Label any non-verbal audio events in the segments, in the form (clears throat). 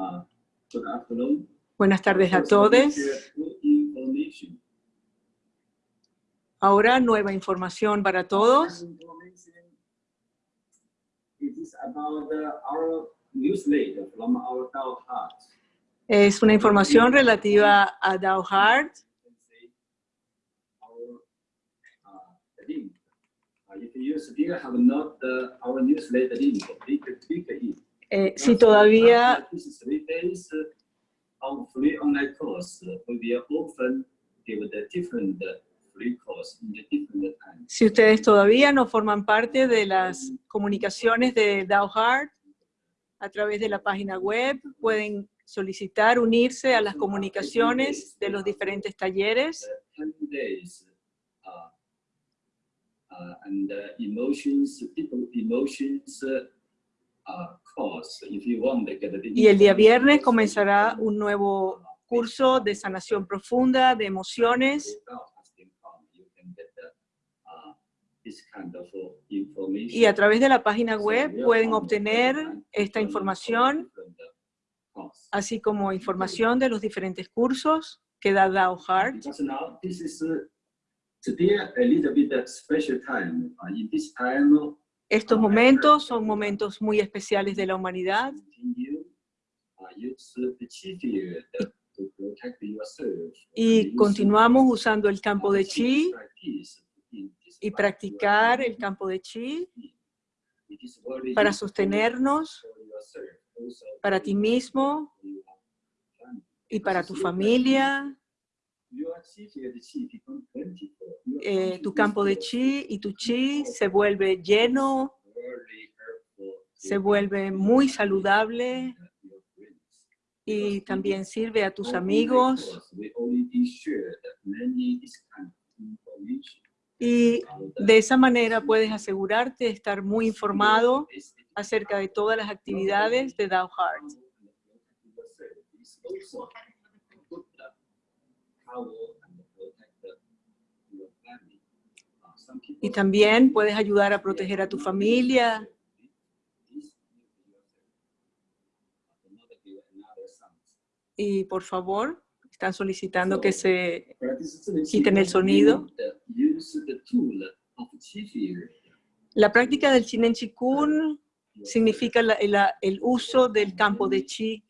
Uh. Buenas tardes a todos. Ahora nueva información para todos. Uh. Es una información relativa a Dow uh. Uh, if you still have not uh, our newsletter link, click it. Eh, si todavía, si ustedes todavía no forman parte de las comunicaciones de Dow Heart, a través de la página web pueden solicitar unirse a las comunicaciones de los diferentes talleres. 10 days uh, uh, and uh, emotions, people emotions uh, Y el día viernes comenzará un nuevo curso de sanación profunda de emociones. Uh, y a través de la página web pueden obtener esta información, uh, así como información de los diferentes cursos que da Dow Heart. Uh, today a little bit special time. In this time, Estos momentos son momentos muy especiales de la humanidad y continuamos usando el campo de chi y practicar el campo de chi para sostenernos para ti mismo y para tu familia. Eh, tu campo de chi y tu chi se vuelve lleno, se vuelve muy saludable y también sirve a tus amigos y de esa manera puedes asegurarte de estar muy informado acerca de todas las actividades de Dow Heart. Y también puedes ayudar a proteger a tu familia y por favor, están solicitando que se quiten el sonido. La práctica del Chinen Chikun significa la- la- el uso del campo de chi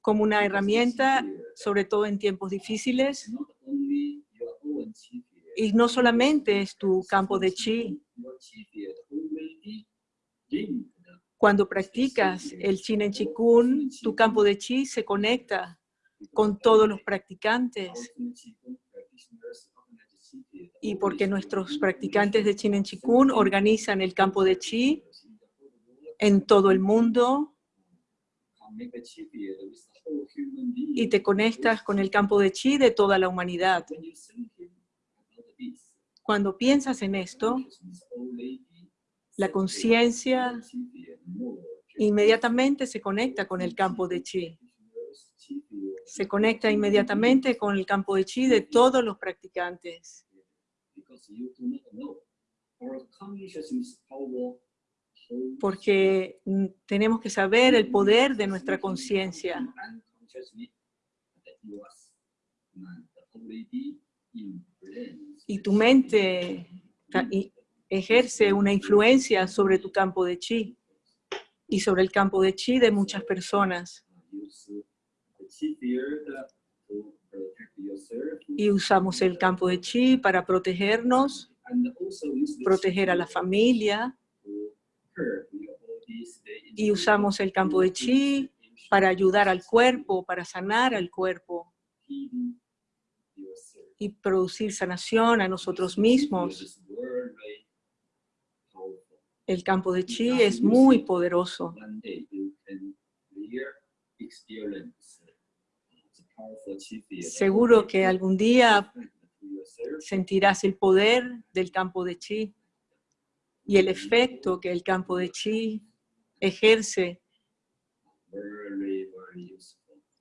como una herramienta, sobre todo en tiempos difíciles. Y no solamente es tu campo de chi. Cuando practicas el Chinen Chikun, tu campo de chi se conecta con todos los practicantes. Y porque nuestros practicantes de Chinen Chikun organizan el campo de chi en todo el mundo y te conectas con el campo de chi de toda la humanidad. Cuando piensas en esto, la conciencia inmediatamente se conecta con el campo de chi. Se conecta inmediatamente con el campo de chi de todos los practicantes. Porque mm, tenemos que saber el poder de nuestra conciencia. Y tu mente ejerce una influencia sobre tu campo de chi y sobre el campo de chi de muchas personas. Y usamos el campo de chi para protegernos, proteger a la familia, y usamos el campo de chi para ayudar al cuerpo, para sanar al cuerpo y producir sanación a nosotros mismos. El campo de chi es muy poderoso. Seguro que algún día sentirás el poder del campo de chi y el efecto que el campo de chi ejerce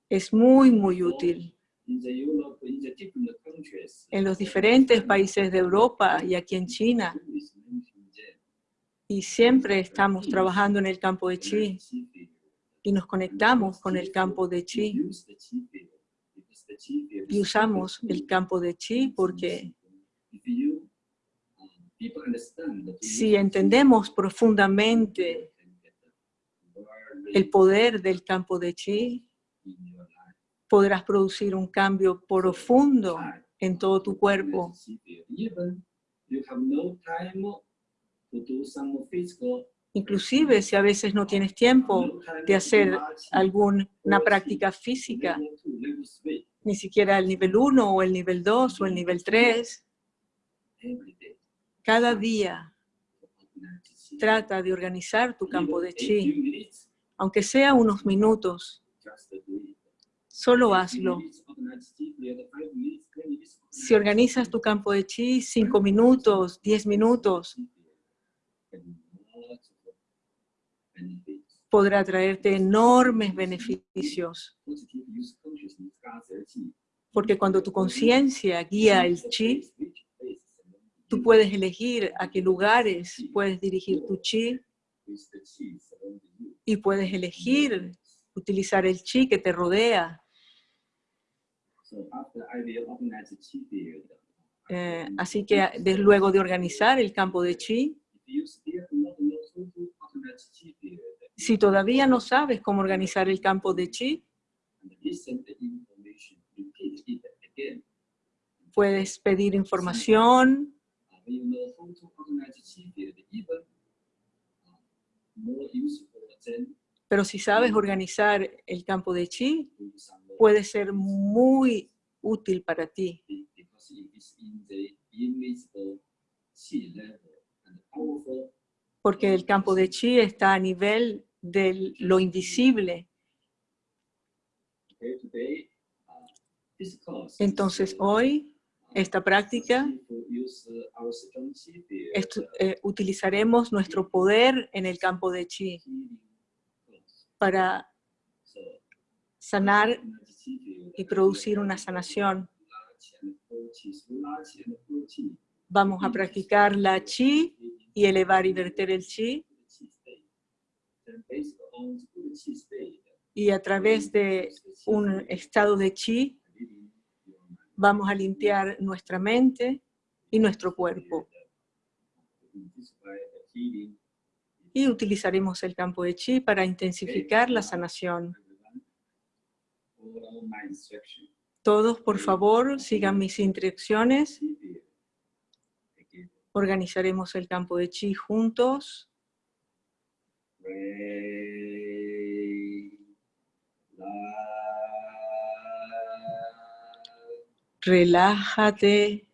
es muy, muy útil. En los diferentes países de Europa y aquí en China, y siempre estamos trabajando en el campo de chi. y nos conectamos con el campo de chi y usamos el campo de chi porque si entendemos profundamente el poder del campo de chi, podrás producir un cambio profundo en todo tu cuerpo. Inclusive si a veces no tienes tiempo de hacer alguna práctica física, ni siquiera el nivel 1 o el nivel 2 o el nivel 3, cada día trata de organizar tu campo de chi, aunque sea unos minutos, solo hazlo. Si organizas tu campo de chi, cinco minutos, diez minutos, podrá traerte enormes beneficios. Porque cuando tu conciencia guía el chi, tú puedes elegir a qué lugares puedes dirigir tu chi y puedes elegir utilizar el chi que te rodea. Eh, así que luego de organizar el campo de chi, si todavía no sabes cómo organizar el campo de chi, puedes pedir información. Pero si sabes organizar el campo de chi, puede ser muy útil para ti. Porque el campo de chi está a nivel de lo invisible. Entonces hoy, esta práctica, eh, utilizaremos nuestro poder en el campo de chi para sanar y producir una sanación. Vamos a practicar la chi y elevar y verter el chi. Y a través de un estado de chi, vamos a limpiar nuestra mente y nuestro cuerpo. Y utilizaremos el campo de chi para intensificar la sanación. Todos, por favor, sigan mis instrucciones Organizaremos el campo de chi juntos. Relájate.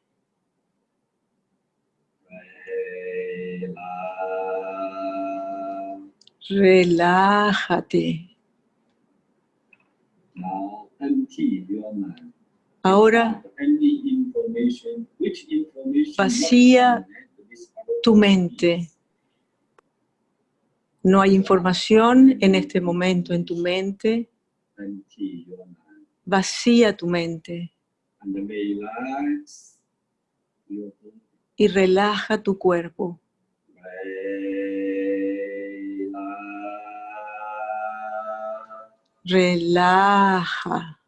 Relájate. Ahora vacía tu mente. No hay información en este momento en tu mente. Vacía tu mente. Y relaja tu cuerpo. Relaja.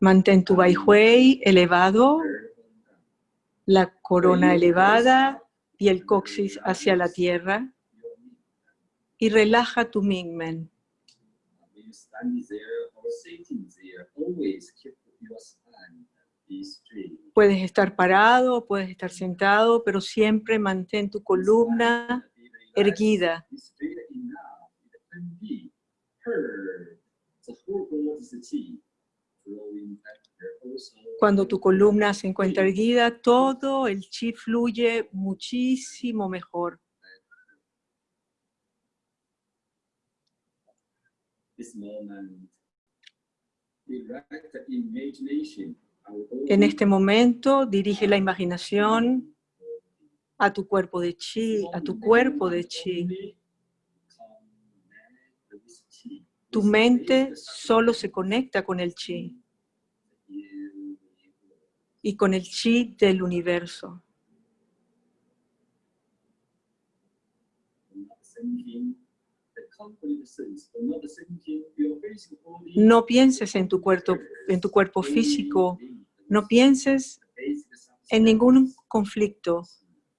Mantén tu Baihui elevado, la corona elevada. y el coxis hacia la tierra. Y relaja tu Mingmen. Puedes estar parado, puedes estar sentado, pero siempre mantén tu columna erguida. Cuando tu columna se encuentra erguida, todo el chi fluye muchísimo mejor. En este momento dirige la imaginación a tu cuerpo de chi, a tu cuerpo de chi. Tu mente solo se conecta con el chi y con el chi del universo. No pienses en tu cuerpo, en tu cuerpo físico. No pienses en ningún conflicto.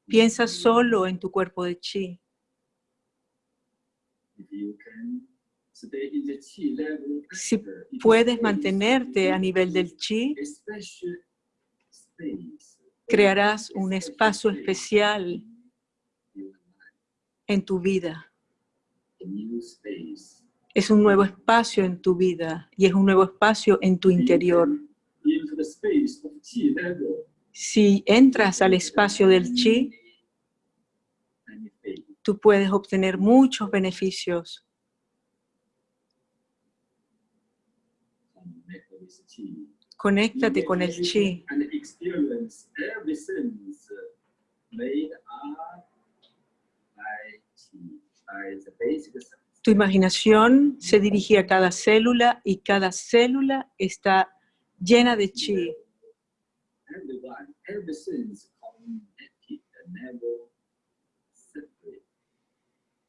Piensa solo en tu cuerpo de chi. Si puedes mantenerte a nivel del chi, crearás un espacio especial en tu vida. Es un nuevo espacio en tu vida y es un nuevo espacio en tu interior. Si entras al espacio del chi, tú puedes obtener muchos beneficios. Conéctate con el chi. Tu imaginación se dirige a cada célula y cada célula está llena de chi.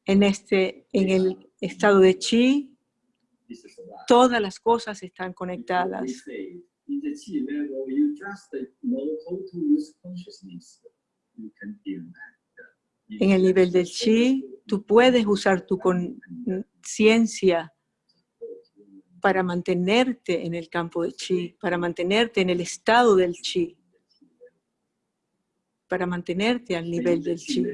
En, este, en el estado de chi, todas las cosas están conectadas. En el nivel del chi, tú puedes usar tu conciencia para mantenerte en el campo de chi, para mantenerte en el estado del chi, para mantenerte al nivel del chi.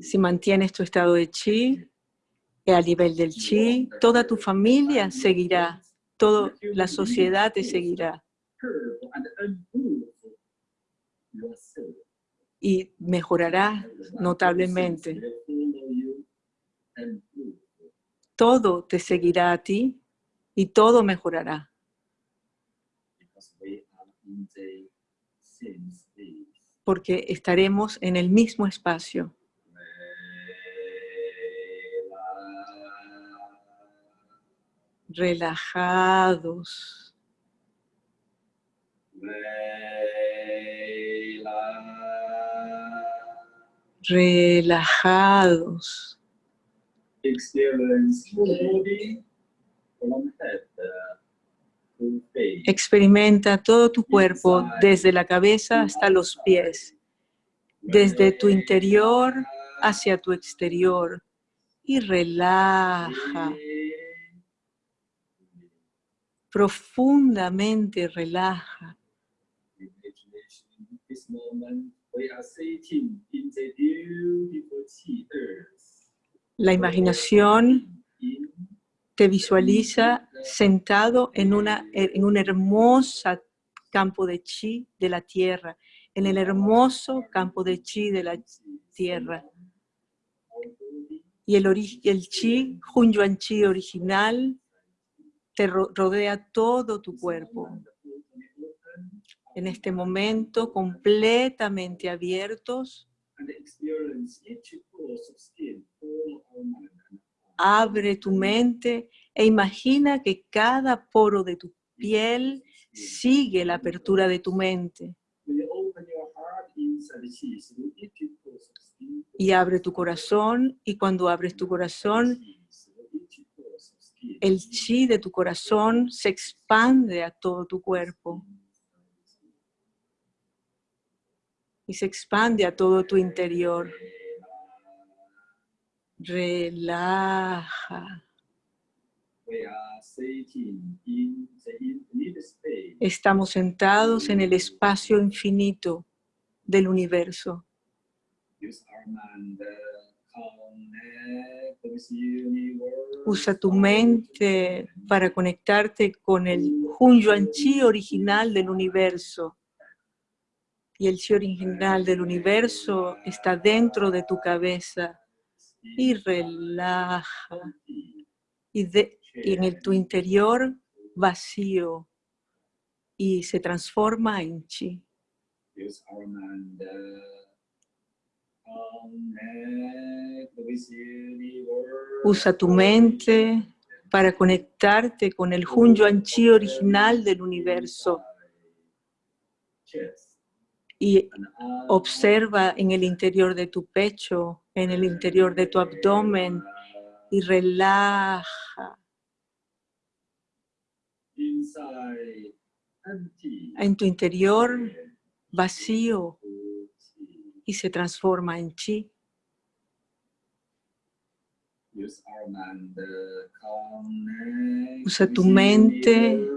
Si mantienes tu estado de chi, al nivel del chi, toda tu familia seguirá, toda la sociedad te seguirá. Y mejorará notablemente. Todo te seguirá a ti y todo mejorará. Porque estaremos en el mismo espacio. Relajados. Relajados. Experimenta todo tu cuerpo desde la cabeza hasta los pies, desde tu interior hacia tu exterior y relaja profundamente relaja. La imaginación te visualiza sentado en, una, en un hermoso campo de chi de la tierra, en el hermoso campo de chi de la tierra. Y el, el chi, Hunyuan Chi original, te rodea todo tu cuerpo. En este momento, completamente abiertos, abre tu mente e imagina que cada poro de tu piel sigue la apertura de tu mente. Y abre tu corazón, y cuando abres tu corazón, el chi de tu corazón se expande a todo tu cuerpo. Y se expande a todo tu interior. Relaja. Estamos sentados en el espacio infinito del universo. Usa tu mente para conectarte con el Hunyuan Chi original del universo. Y el Chi original del universo está dentro de tu cabeza. Y relaja. Y, de, en tu interior vacío. Y se transforma en Chi. Usa tu mente para conectarte con el Hunyuan Chi original del universo. y observa en el interior de tu pecho, en el interior de tu abdomen y relaja. En tu interior vacío y se transforma en chi. Usa tu mente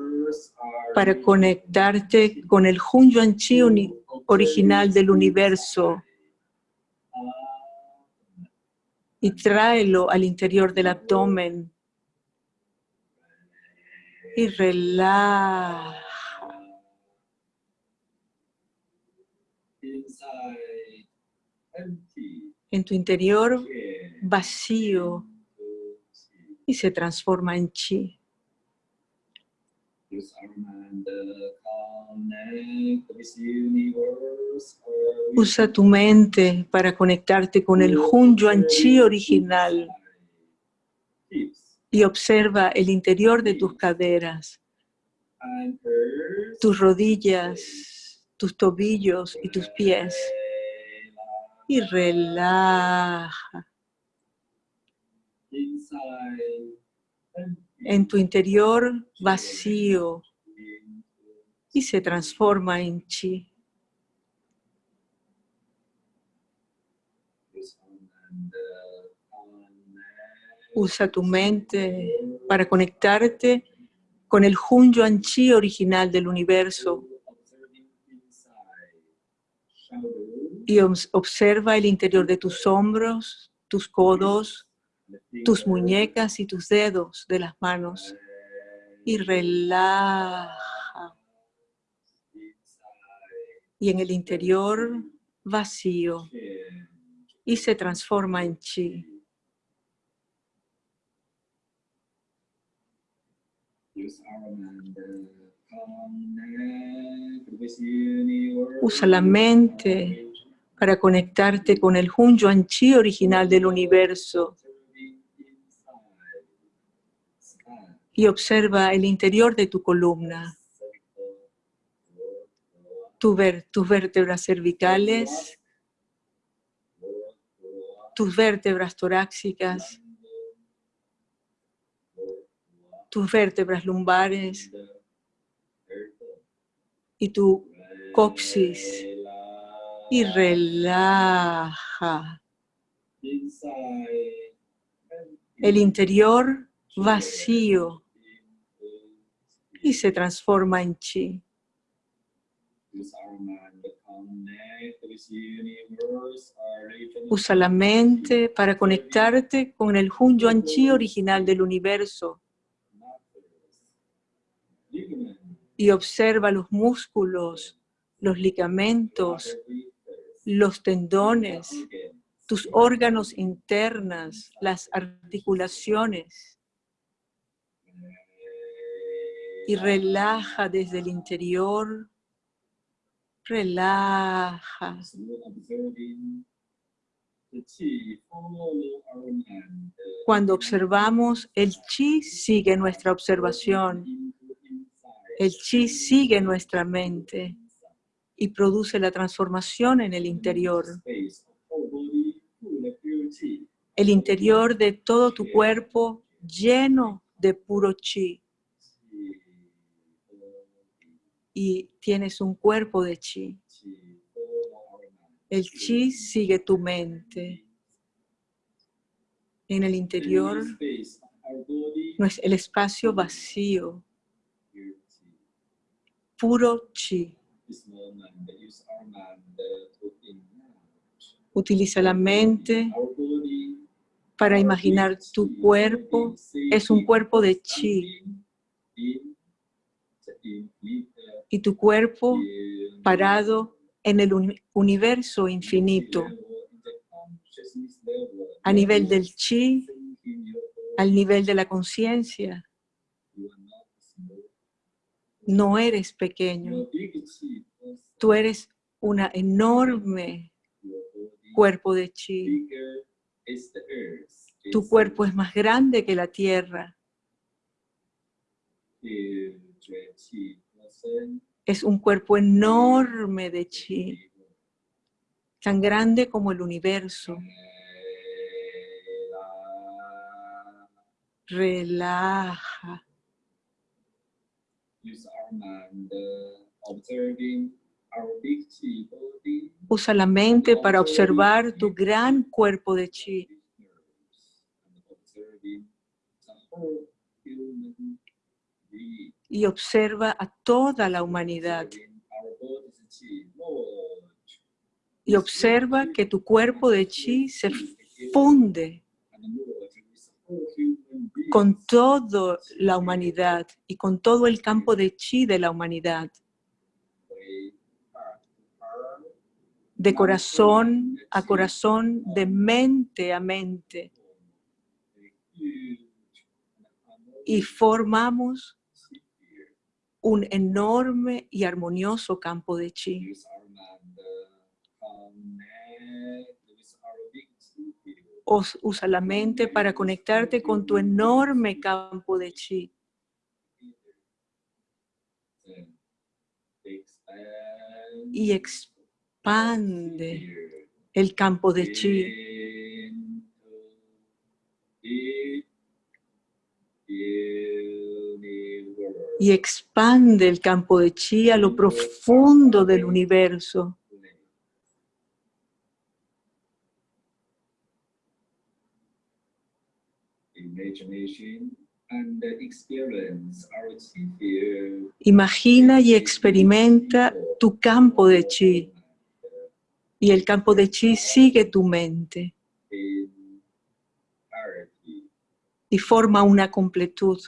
para conectarte con el Hun Yuan Chi original del universo y tráelo al interior del abdomen y relaja. Inside, empty. En tu interior vacío y se transforma en chi. Usa tu mente para conectarte con el Hun Yuan Chi original y observa el interior de tus caderas, tus rodillas, tus tobillos y tus pies. Y relaja. En tu interior vacío y se transforma en chi. Usa tu mente para conectarte con el Hun Yuan Chi original del universo y obs- observa el interior de tus hombros, tus codos, tus muñecas y tus dedos de las manos y relaja. Y en el interior vacío y se transforma en chi. Usa la mente para conectarte con el Hun Yuan Chi original del universo. Y observa el interior de tu columna, tus vértebras cervicales, tus vértebras torácicas, tus vértebras lumbares y tu coxis y relaja. El interior vacío y se transforma en chi. Usa la mente para conectarte con el Hun Yuan Chi original del universo y observa los músculos, los ligamentos, los tendones, tus órganos internas, las articulaciones. Y relaja desde el interior, relaja. Cuando observamos, el chi sigue nuestra observación, el chi sigue nuestra mente y produce la transformación en el interior. El interior de todo tu cuerpo lleno de puro chi y tienes un cuerpo de chi. El chi sigue tu mente. En el interior es el espacio vacío, puro chi. Utiliza la mente para imaginar tu cuerpo. Es un cuerpo de chi. Y tu cuerpo parado en el uni- universo infinito, a nivel del chi, al nivel de la conciencia. No eres pequeño, tú eres una enorme cuerpo de chi. Tu cuerpo es más grande que la tierra. Es un cuerpo enorme de chi, tan grande como el universo. Relaja. Usa la mente para observar tu gran cuerpo de chi. Y observa a toda la humanidad. Y observa que tu cuerpo de chi se funde con toda la humanidad y con todo el campo de chi de la humanidad. De corazón a corazón, de mente a mente. Y formamos un enorme y armonioso campo de chi. Usa la mente para conectarte con tu enorme campo de chi. Y expande el campo de chi. Y expande el campo de chi a lo profundo del universo. Imagina y experimenta tu campo de chi. Y el campo de chi sigue tu mente. Y forma una completud.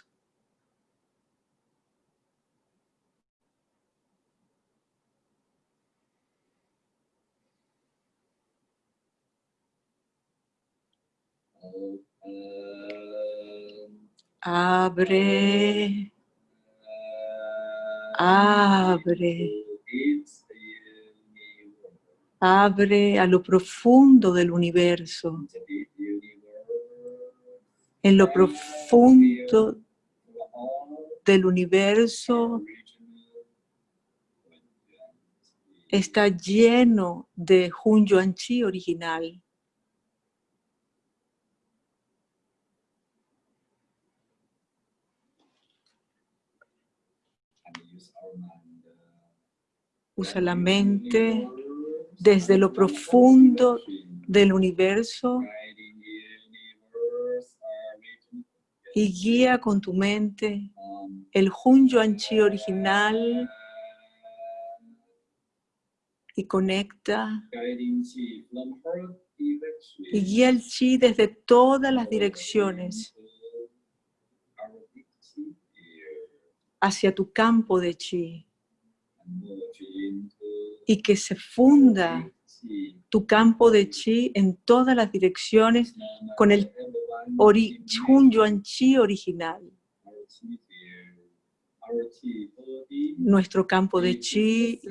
Abre. Abre. Abre a lo profundo del universo. En lo profundo del universo está lleno de Hun Yuan Chi original. Usa la mente desde lo profundo del universo y guía con tu mente el Hun Yuan Chi original y conecta y guía el chi desde todas las direcciones hacia tu campo de chi y que se funda tu campo de chi en todas las direcciones con el ori Yuan Chi original. Nuestro campo de chi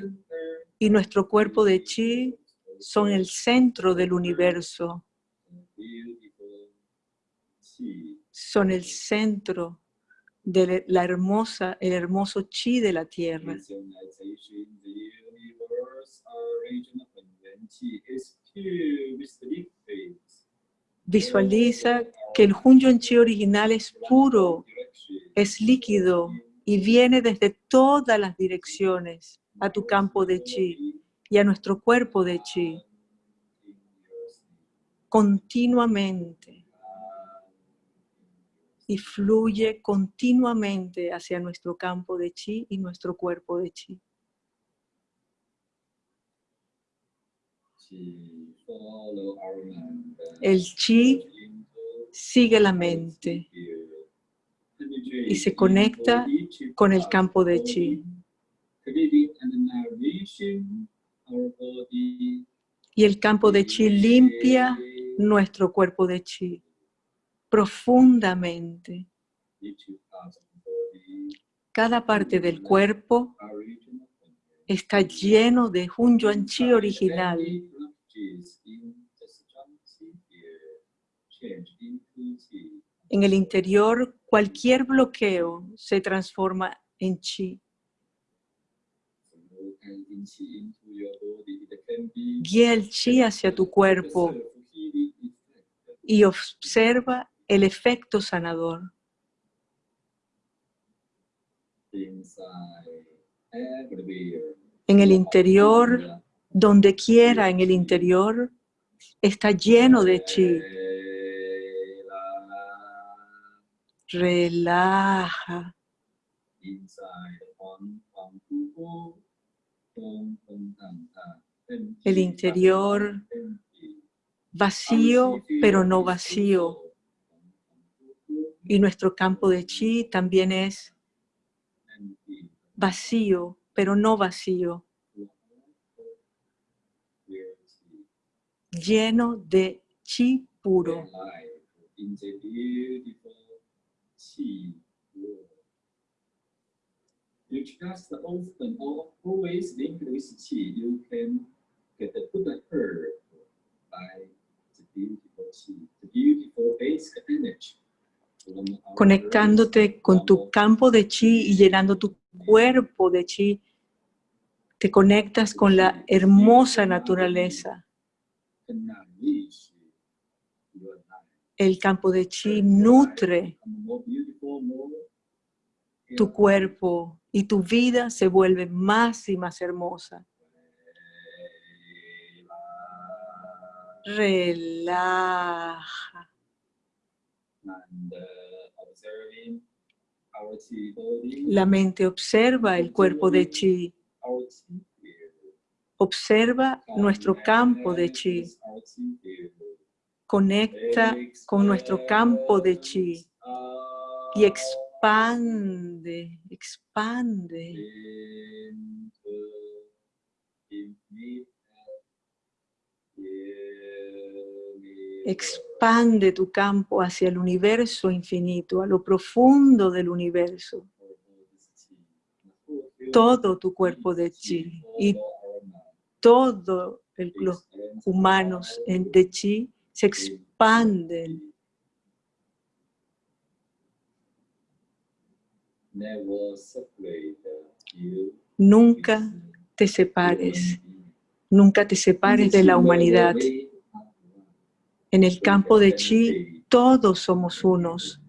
y nuestro cuerpo de chi son el centro del universo. Son el centro de la hermosa, el hermoso chi de la tierra. Visualiza que el Hun Chi original es puro, es líquido y viene desde todas las direcciones a tu campo de chi y a nuestro cuerpo de chi continuamente y fluye continuamente hacia nuestro campo de chi y nuestro cuerpo de chi. El chi sigue la mente y se conecta con el campo de chi. Y el campo de chi limpia nuestro cuerpo de chi profundamente. Cada parte del cuerpo está lleno de Hun Yuan Chi original. En el interior, cualquier bloqueo se transforma en chi. Guía el chi hacia tu cuerpo y observa el efecto sanador. En el interior, donde quiera en el interior, está lleno de chi. Relaja. El interior vacío, pero no vacío. Y nuestro campo de chi también es vacío, pero no vacío, lleno de chi puro. The. You can get by the beautiful the beautiful basic. Conectándote con tu campo de chi y llenando tu cuerpo de chi, te conectas con la hermosa naturaleza. El campo de chi nutre tu cuerpo y tu vida se vuelve más y más hermosa. Relaja. and uh, observing our chi body, La mente observa el cuerpo de chi, observa nuestro campo de chi, conecta con nuestro campo de chi. Expands y expande, expande. Expande tu campo hacia el universo infinito, a lo profundo del universo, todo tu cuerpo de chi y todo el- los humanos en- de chi se expanden. Nunca te separes, nunca te separes de la humanidad. En el campo de chi, todos somos unos.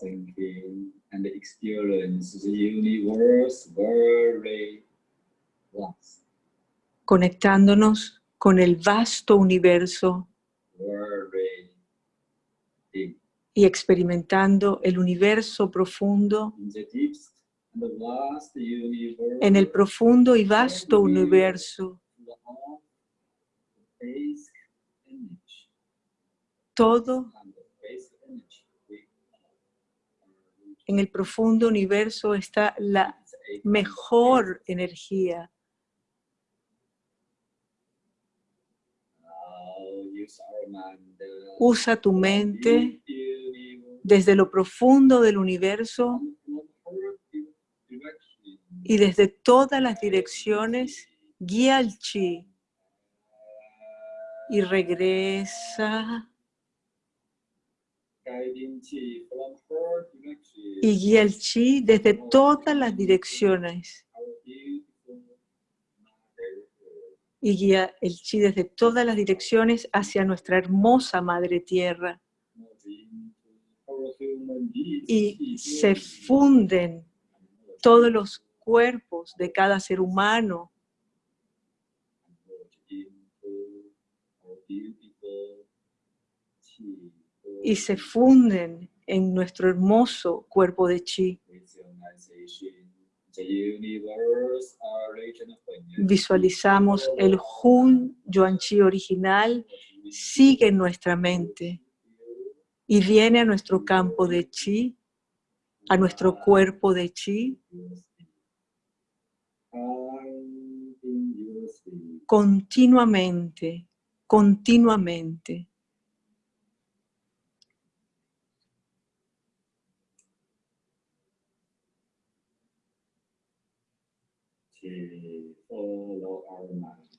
Thinking and experience the universe very vast, conectándonos con el vasto universo very deep. y experimentando el universo profundo, In the deep en el profundo y vasto universo, todo en el profundo universo está la mejor energía. Uh, Usa tu mente desde lo profundo del universo. Y desde todas las direcciones guía el chi y regresa. Y guía el chi desde todas las direcciones. Y guía el chi desde todas las direcciones hacia nuestra hermosa madre tierra. Y se funden todos los cuerpos de cada ser humano y se funden en nuestro hermoso cuerpo de chi. Visualizamos el Hun Yuan Chi original sigue en nuestra mente y viene a nuestro campo de chi, a nuestro cuerpo de chi, continuamente, continuamente.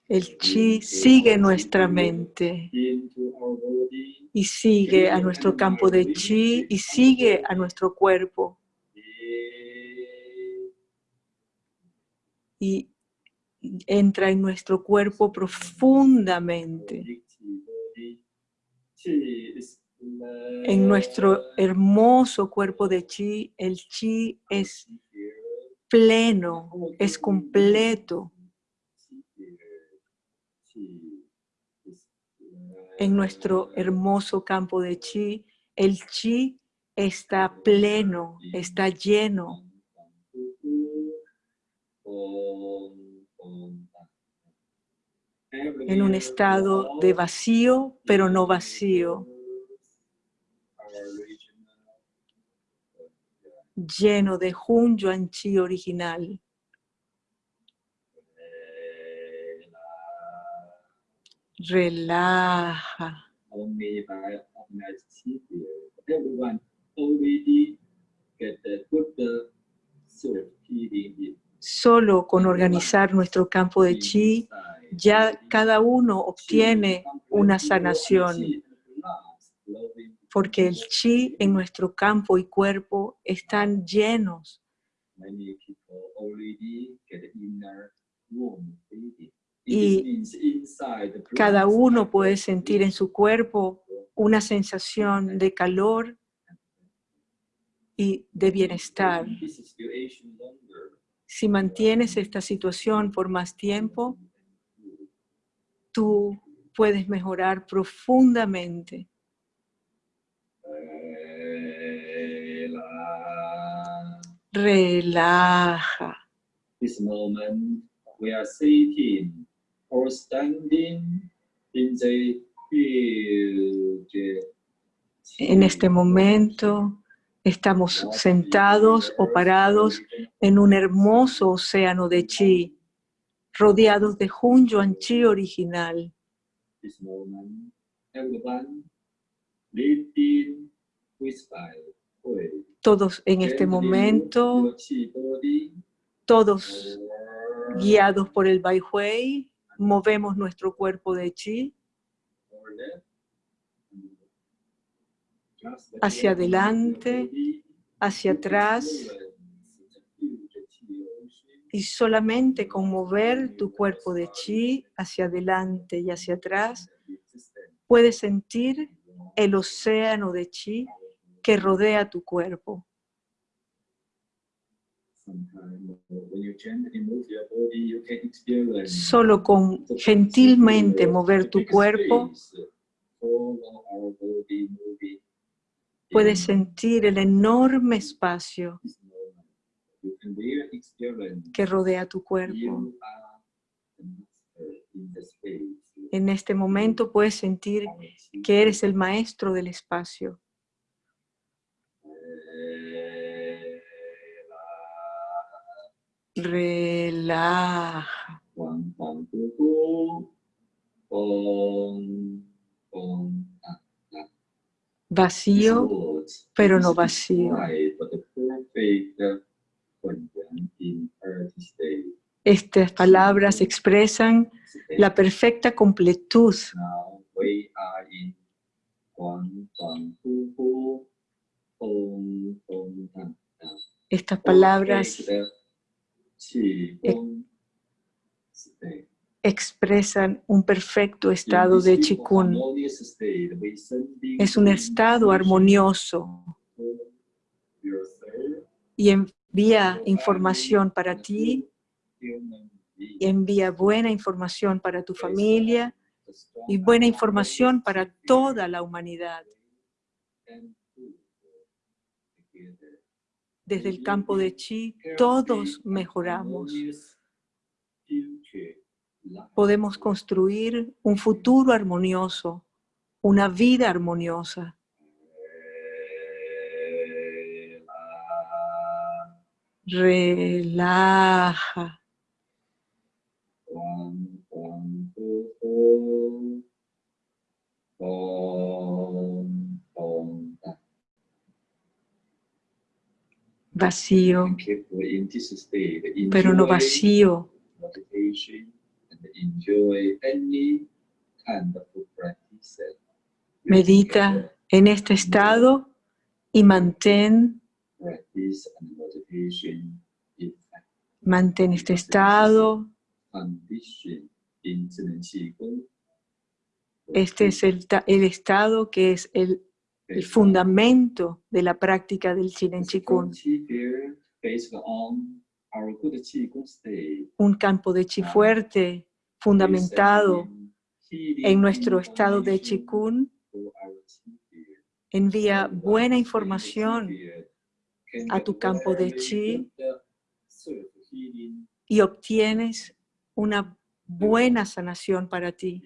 El chi sigue nuestra mente y sigue a nuestro campo de chi y sigue a nuestro cuerpo y entra en nuestro cuerpo profundamente. En nuestro hermoso cuerpo de chi, el chi es pleno, es completo. En nuestro hermoso campo de chi, el chi está pleno, está lleno. En un estado de vacío, pero no vacío, lleno de Hun Yuan Chi original. Relaja. Solo con organizar nuestro campo de chi, ya cada uno obtiene una sanación, porque el chi en nuestro campo y cuerpo están llenos. Y Cada uno puede sentir en su cuerpo una sensación de calor y de bienestar. Si mantienes esta situación por más tiempo, tú puedes mejorar profundamente. Relaja. This moment, we are sitting or standing in the field. En este momento estamos sentados o parados en un hermoso océano de chi, rodeados de Hun Yuan Chi original. Todos en este momento, todos guiados por el Bai Hui, movemos nuestro cuerpo de chi hacia adelante, hacia atrás, y solamente con mover tu cuerpo de chi hacia adelante y hacia atrás, puedes sentir el océano de chi que rodea tu cuerpo. Solo con gentilmente mover tu cuerpo, puedes sentir el enorme espacio que rodea tu cuerpo. En este momento puedes sentir que eres el maestro del espacio. Relaja. Vacío, pero no vacío. Estas palabras expresan la perfecta completud. Estas palabras. Expresan un perfecto estado de chikun. Es un estado armonioso y envía información para ti, y envía buena información para tu familia y buena información para toda la humanidad. Desde el campo de chi, todos mejoramos. Podemos construir un futuro armonioso, una vida armoniosa. Relaja. Vacío, pero no vacío enjoy any kind of practice. Medita en este estado y mantén mantén este estado este es el, el estado que es el, el, fundamento de la práctica del Chinen Chikun. Un campo de chi fuerte, fundamentado en nuestro estado de Chikun, envía buena información a tu campo de chi y obtienes una buena sanación para ti.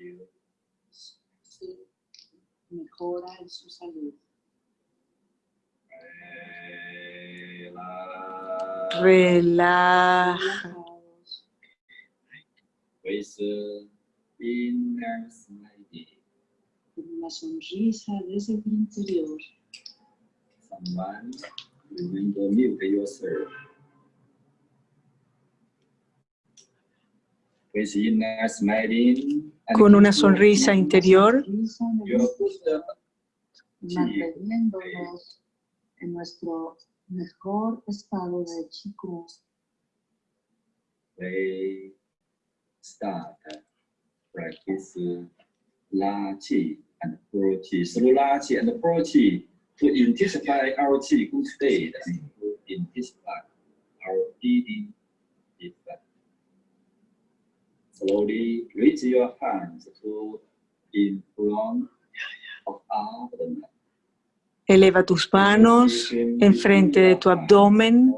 mejora en su salud. Relaja. Una sonrisa desde el interior. Con una sonrisa interior, manteniéndonos en nuestro mejor estado de chico. we start practice La Qi and Pro Qi. Through La Qi and Pro Qi to intensify our Qi good state and to intensify our breathing effect. Slowly raise your hands to in front of abdomen. Eleva tus manos enfrente de tu abdomen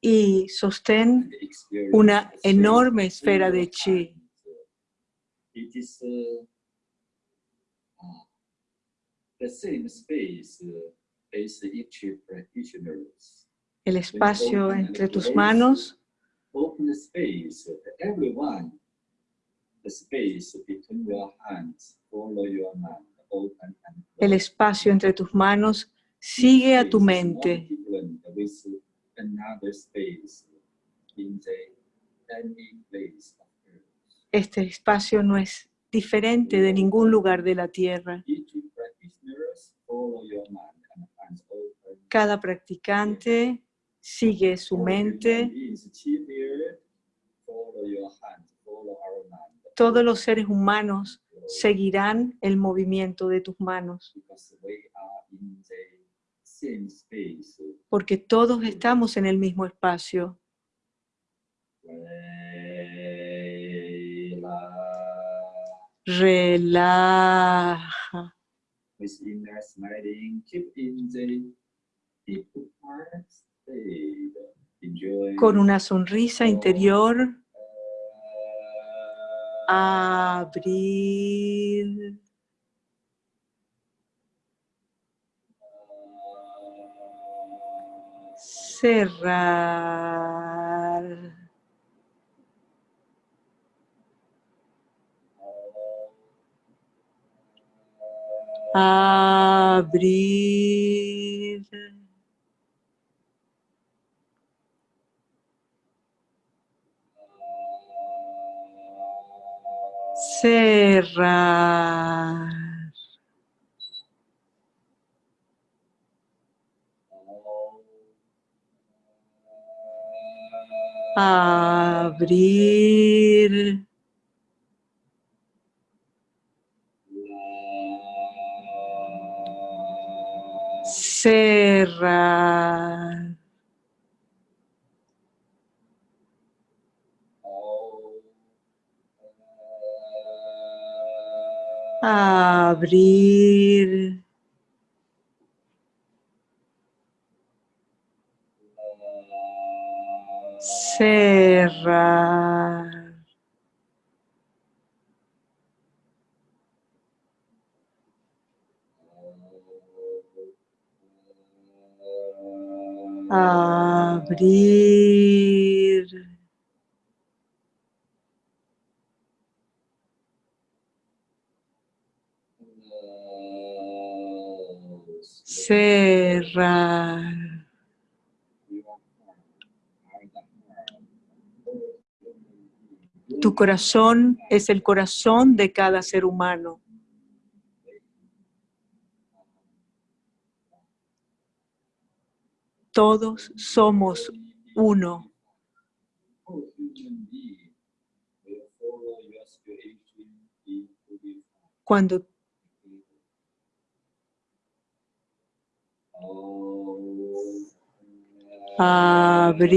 y sostén una enorme esfera de chi. El espacio entre tus manos El espacio entre tus manos sigue a tu mente. Este espacio no es diferente de ningún lugar de la tierra. Cada practicante sigue su mente. Todos los seres humanos seguirán el movimiento de tus manos, porque todos estamos en el mismo espacio. Relaja. Con una sonrisa interior, abrir, cerrar. Abrir. Cerrar. Abrir. Cerrar. Abrir. Cerrar. Abrir. Tu corazón es el corazón de cada ser humano. Todos somos uno. All human beings will follow your spiritual into this Cuando abrir,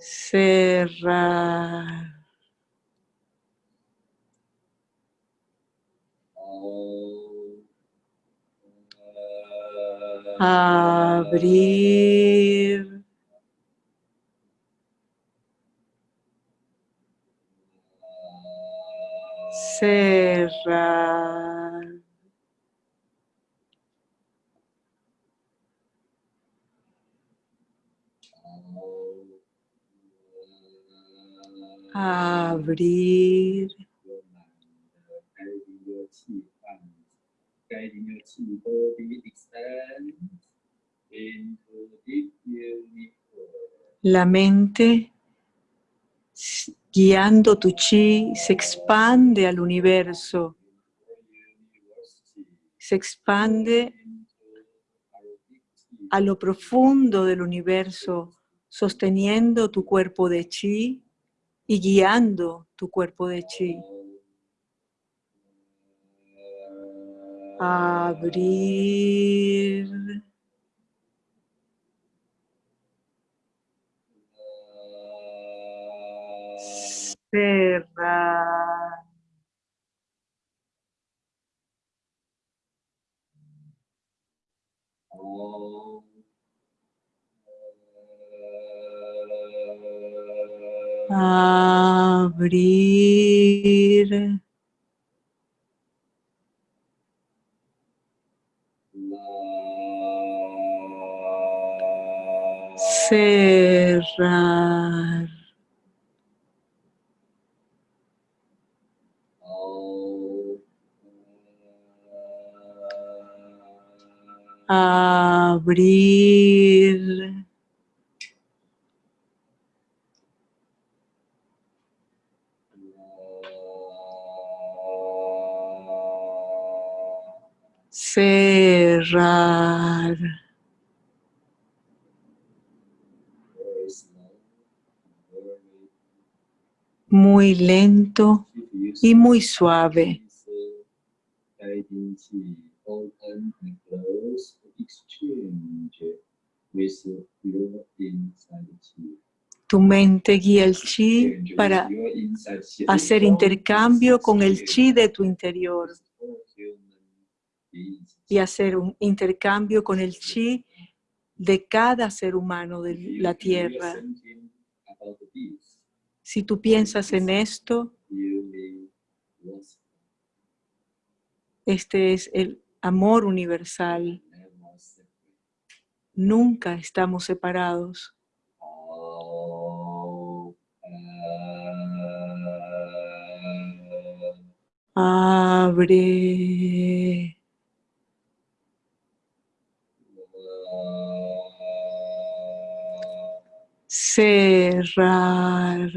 cerrar, abrir, cerrar. abrir, deep universe. la mente guiando tu chi se expande al universo, se expande a lo profundo del universo, sosteniendo tu cuerpo de chi y guiando tu cuerpo de chi. Abrir, cerrar, abrir, cerrar, abrir, cerrar, muy lento y muy suave. And close exchange with your inside chi. Tu mente guía el chi with para hacer intercambio con el chi de tu interior y hacer un intercambio con el chi de cada ser humano de la tierra. Si tú piensas en esto, este es el amor universal. Nunca estamos separados. Abre, cerrar,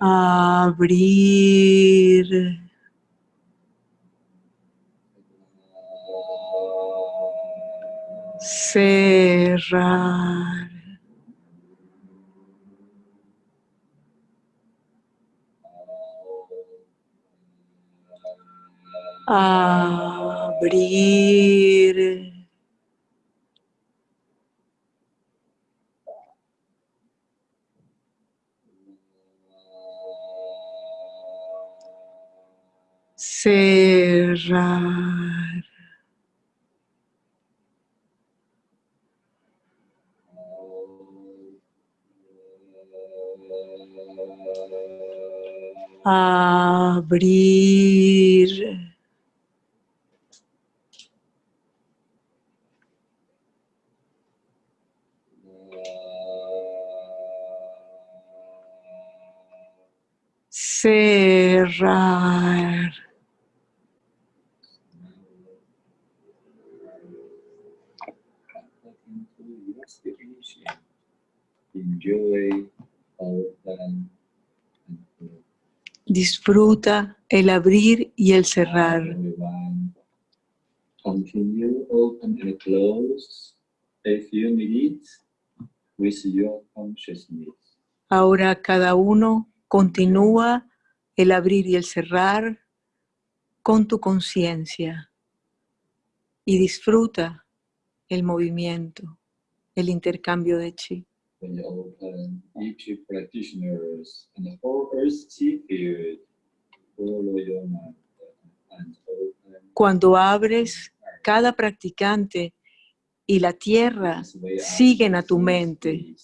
abrir, cerrar, abrir, cerrar, abrir, cerrar, Enjoy open and close. disfruta el abrir y el cerrar. Continue open and close a few minutes with your consciousness. Ahora cada uno continúa el abrir y el cerrar con tu conciencia y disfruta el movimiento, el intercambio de chi. When you open, each practitioners and the whole earth chi field follow your mind and open. Cuando abres, cada practicante y la tierra siguen a tu mente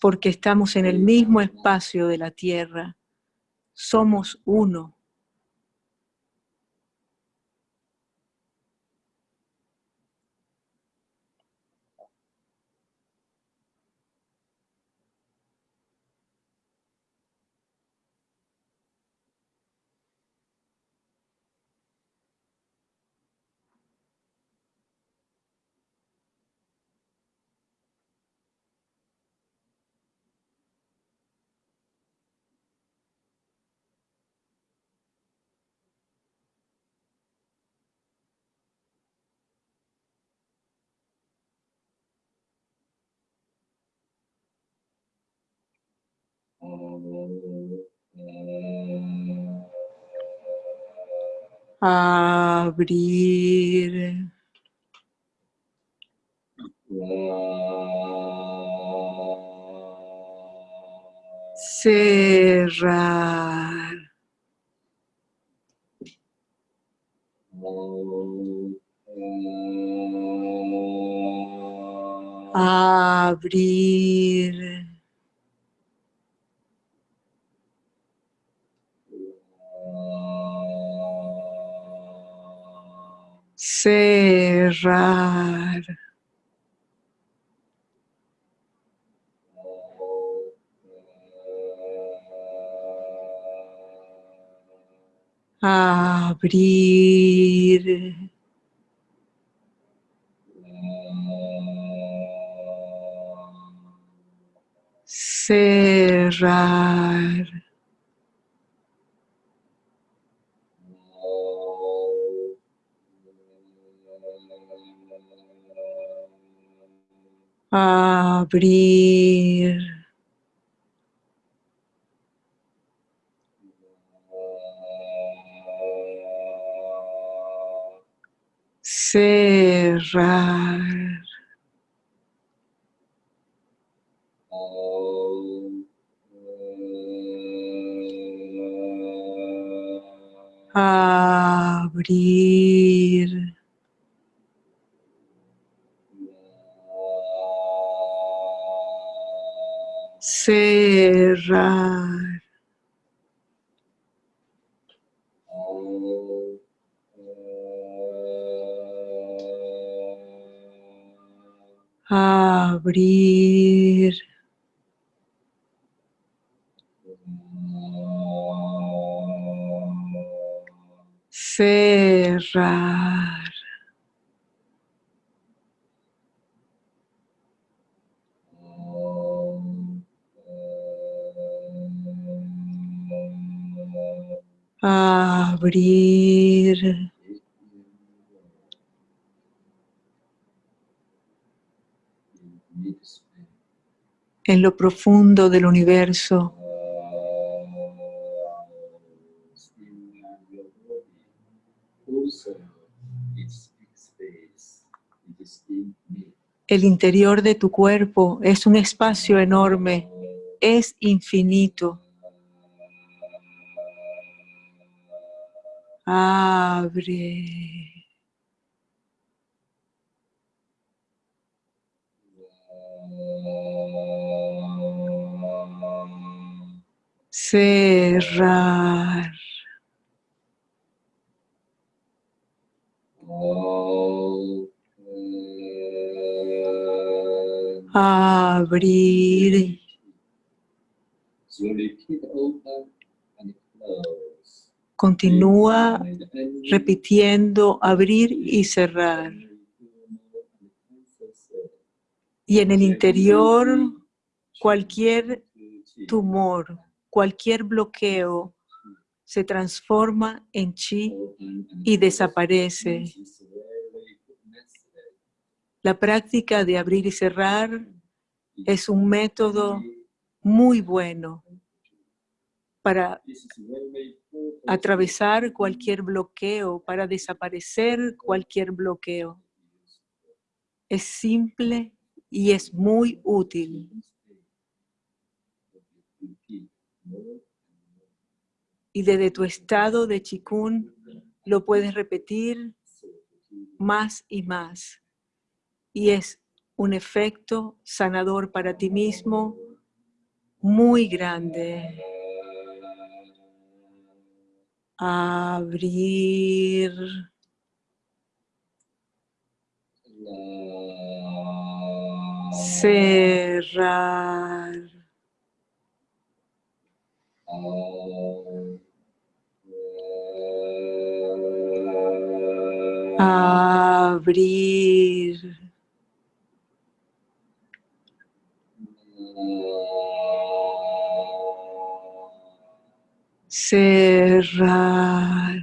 porque estamos en el mismo espacio de la tierra. Somos uno. Abrir, cerrar, abrir, cerrar, abrir, cerrar, abrir, cerrar, cerrar, abrir, en lo profundo del universo, el interior de tu cuerpo es un espacio enorme, es infinito. Abre. Cerrar. Abrir. Continúa repitiendo abrir y cerrar. Y en el interior, cualquier tumor, cualquier bloqueo se transforma en chi y desaparece. La práctica de abrir y cerrar es un método muy bueno para atravesar cualquier bloqueo, para desaparecer cualquier bloqueo. Es simple y es muy útil. Y desde tu estado de chikun lo puedes repetir más y más. Y es un efecto sanador para ti mismo muy grande. Abrir. Cerrar. Abrir. Cerrar.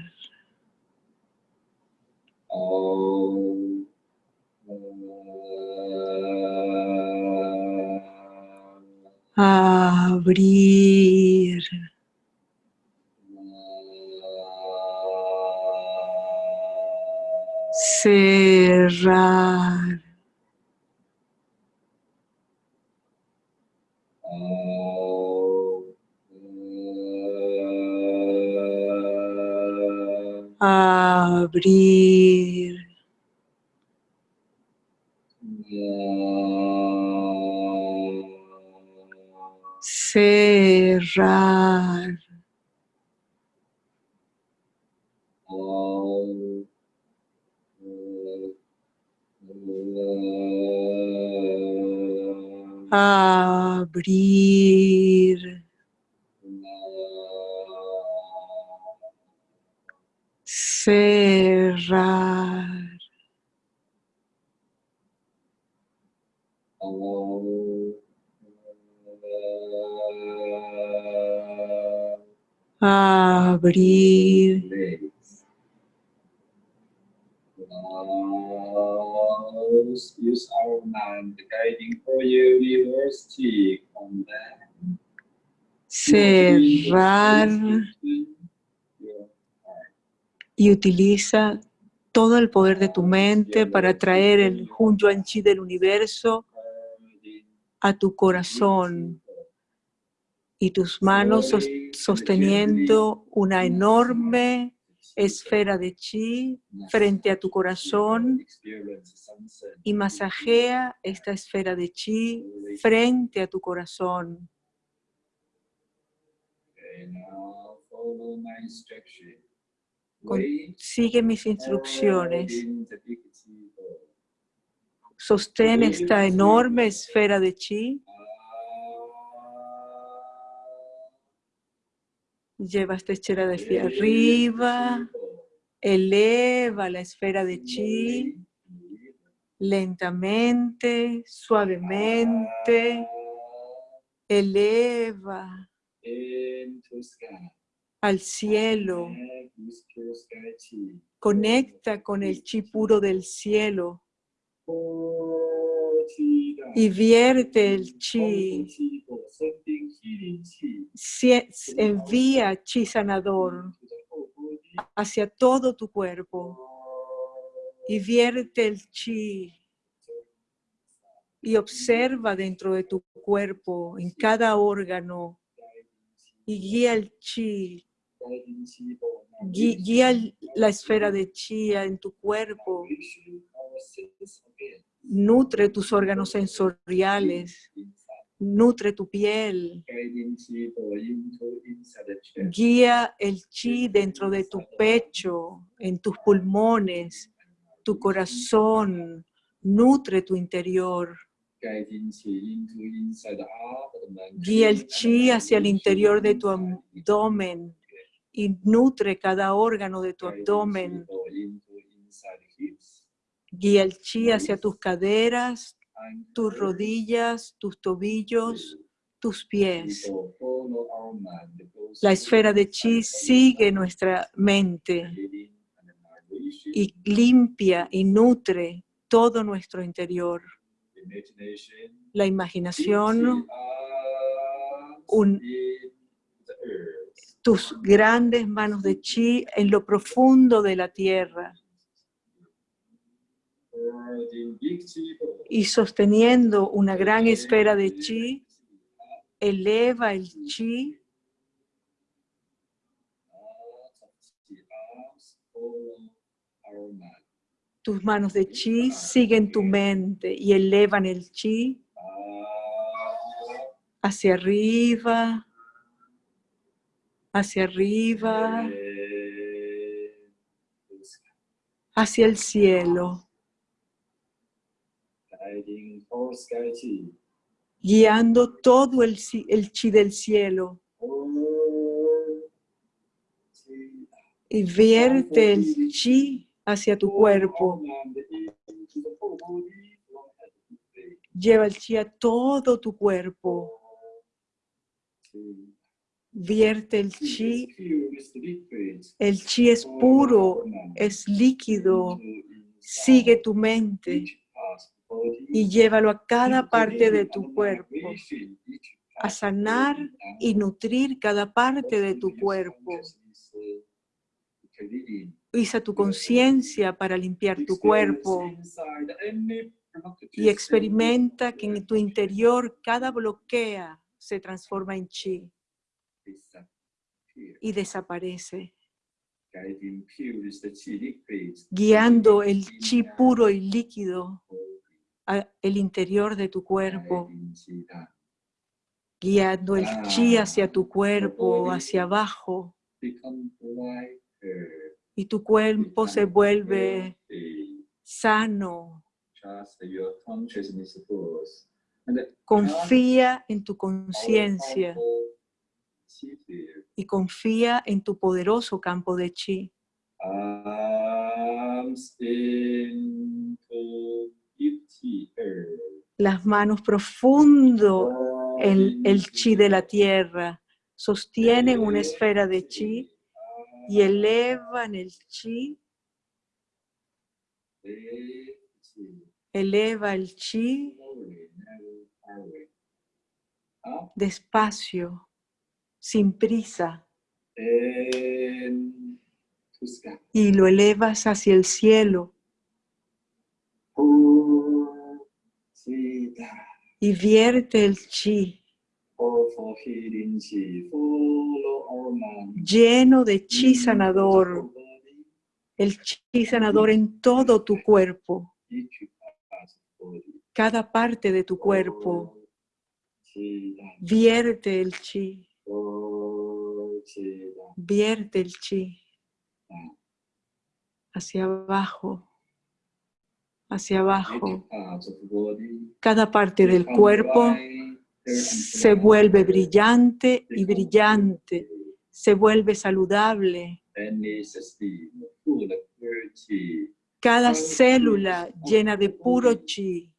Abrir. Cerrar. Abrir. Cerrar. Abrir. Cerrar. Abrir. Use our mind guiding for cheek on that. Cerrar. Y utiliza todo el poder de tu mente para traer el Hun Yuan Chi del universo a tu corazón y tus manos sos- sosteniendo una enorme esfera de chi frente a tu corazón y masajea esta esfera de chi frente a tu corazón. Sigue mis instrucciones. Sostén esta enorme esfera de chi. Lleva esta esfera hacia arriba. Eleva la esfera de chi lentamente, suavemente. Eleva. Al cielo. Conecta con el chi puro del cielo. Y vierte el chi. Envía chi sanador hacia todo tu cuerpo. Y vierte el chi. Y observa dentro de tu cuerpo, en cada órgano, y guía el chi, Guía la esfera de chi en tu cuerpo, nutre tus órganos sensoriales, nutre tu piel, guía el chi dentro de tu pecho, en tus pulmones, tu corazón, nutre tu interior. Guía el chi hacia el interior de tu abdomen y nutre cada órgano de tu abdomen. Guía el chi hacia tus caderas, tus rodillas, tus tobillos, tus pies. La esfera de chi sigue nuestra mente y limpia y nutre todo nuestro interior. La imaginación, un- tus grandes manos de chi en lo profundo de la tierra. Y sosteniendo una gran esfera de chi, eleva el chi. Tus manos de chi siguen tu mente y elevan el chi hacia arriba, hacia arriba, hacia el cielo, guiando todo el, el chi del cielo y vierte el chi hacia tu cuerpo. Lleva el chi a todo tu cuerpo. Vierte el chi. El chi es puro, es líquido. Sigue tu mente y llévalo a cada parte de tu cuerpo, a sanar y nutrir cada parte de tu cuerpo. Usa tu conciencia para limpiar tu cuerpo y experimenta que en tu interior cada bloquea se transforma en chi y desaparece, guiando el chi puro y líquido al interior de tu cuerpo, guiando el chi hacia tu cuerpo, hacia abajo, y tu cuerpo se vuelve sano. Confía en tu conciencia y confía en tu poderoso campo de chi. Las manos profundo en el chi de la tierra sostienen una esfera de chi y elevan el chi, eleva el chi despacio, sin prisa, y lo elevas hacia el cielo. Y vierte el chi. Lleno de chi sanador, el chi sanador en todo tu cuerpo, cada parte de tu cuerpo. Vierte el chi, vierte el chi. Hacia abajo, hacia abajo. Cada parte del cuerpo se vuelve brillante y brillante, se vuelve saludable. Cada célula llena de puro chi,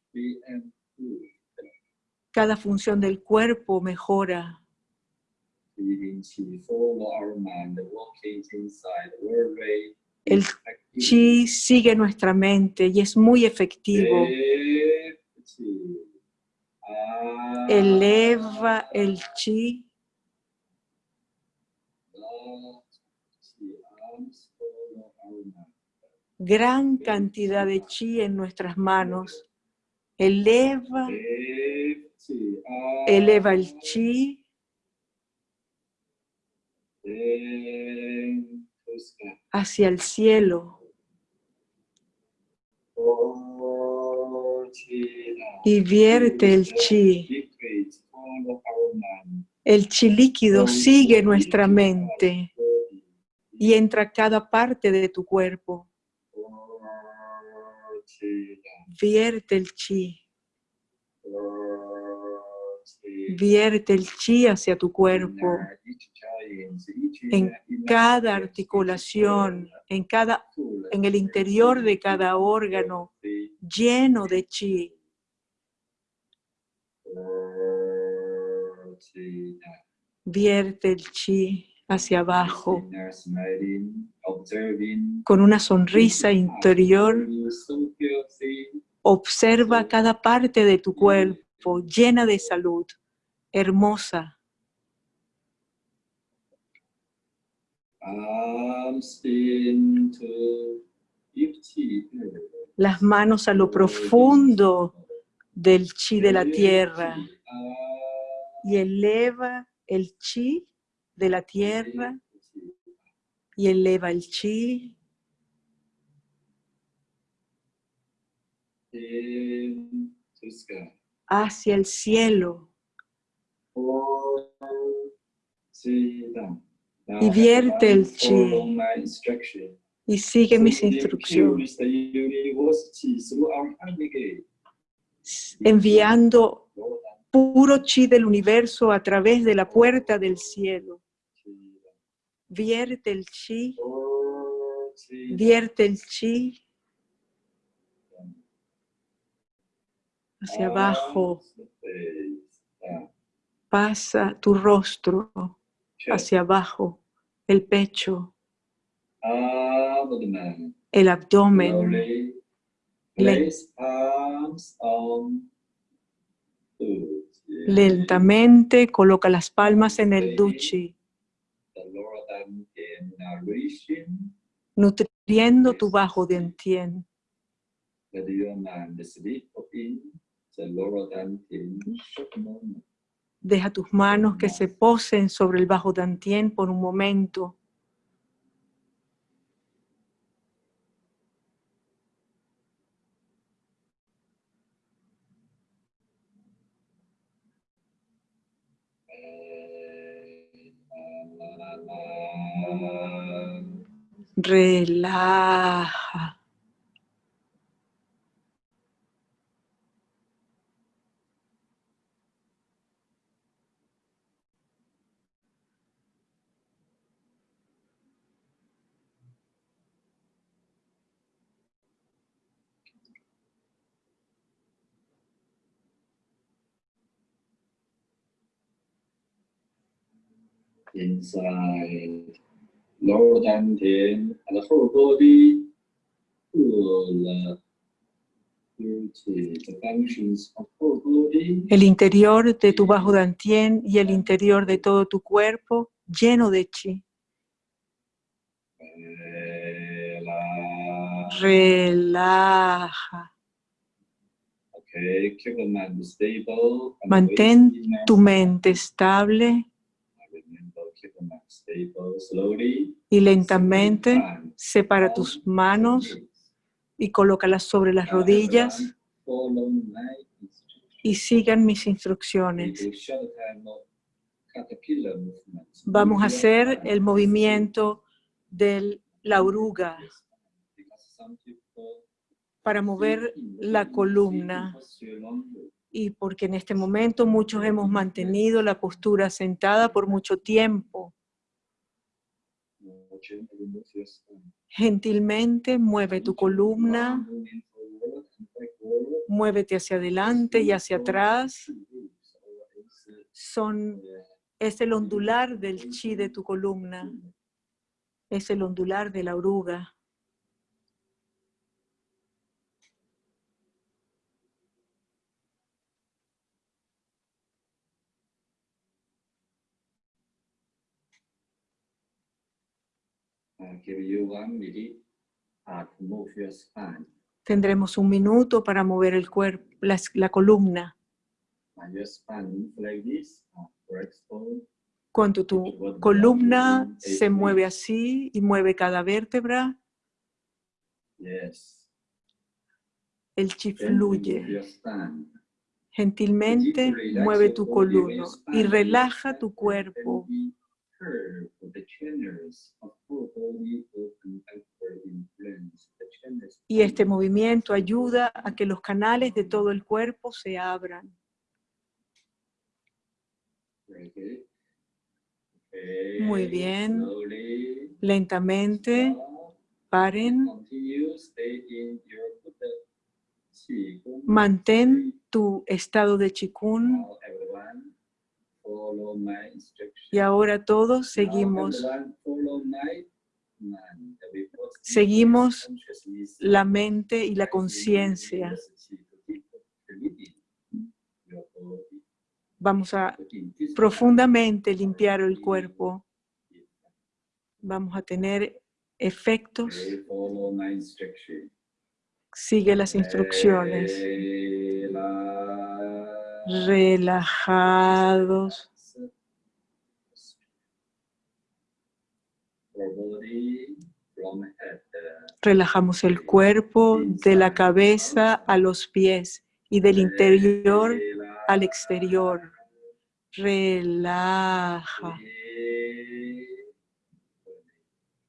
cada función del cuerpo mejora. El chi sigue nuestra mente y es muy efectivo. Eleva el chi. Gran cantidad de chi en nuestras manos. Eleva, eleva el chi hacia el cielo y vierte el chi. El chi líquido sigue nuestra mente y entra cada parte de tu cuerpo. Vierte el chi, Vierte el chi hacia tu cuerpo, en cada articulación, en, cada, en el interior de cada órgano, lleno de chi. Vierte el chi hacia abajo con una sonrisa interior. Observa cada parte de tu cuerpo llena de salud, hermosa. Las manos a lo profundo del chi de la tierra. Y eleva el chi de la tierra. Y eleva el chi. Hacia el cielo y vierte el chi y sigue mis instrucciones. Enviando puro chi del universo a través de la puerta del cielo. Vierte el chi, vierte el chi hacia abajo. Pasa tu rostro hacia abajo, el pecho, el abdomen, Lentamente coloca las palmas en el duchi, nutriendo tu bajo dentien. Deja tus manos que se posen sobre el bajo dantien por un momento. Relaja. Inside lower and whole body El interior de tu bajo dantien y el interior de todo tu cuerpo lleno de chi. Relaja. Mantén tu mente estable Remember, keep the mind stable slowly. Y lentamente separa tus manos y colócalas sobre las rodillas. y sigan mis instrucciones. Vamos a hacer el movimiento de la oruga. para mover la columna. Y porque en este momento muchos hemos mantenido la postura sentada por mucho tiempo. Gentilmente mueve tu columna, muévete hacia adelante y hacia atrás. Son, es el ondular del chi de tu columna, es el ondular de la oruga. Uh, give you one minute uh, to move your spine. Tendremos un minuto para mover el cuerpo, la, columna. Cuando tu columna se mueve así y mueve cada vértebra, el chi fluye. Gentilmente mueve tu columna y relaja tu cuerpo. Y este movimiento ayuda a que los canales de todo el cuerpo se abran. Okay, Muy bien. slowly Lentamente, stop. paren. Continue, stay in your Buddha Qi Gong. Mantén tu estado de chikun. Now everyone follow my instruction. Y ahora todos seguimos, Seguimos la mente y la conciencia. Vamos a profundamente limpiar el cuerpo. Vamos a tener efectos. Sigue las instrucciones. Relajados. Relajamos el cuerpo de la cabeza a los pies y del interior al exterior. Relaja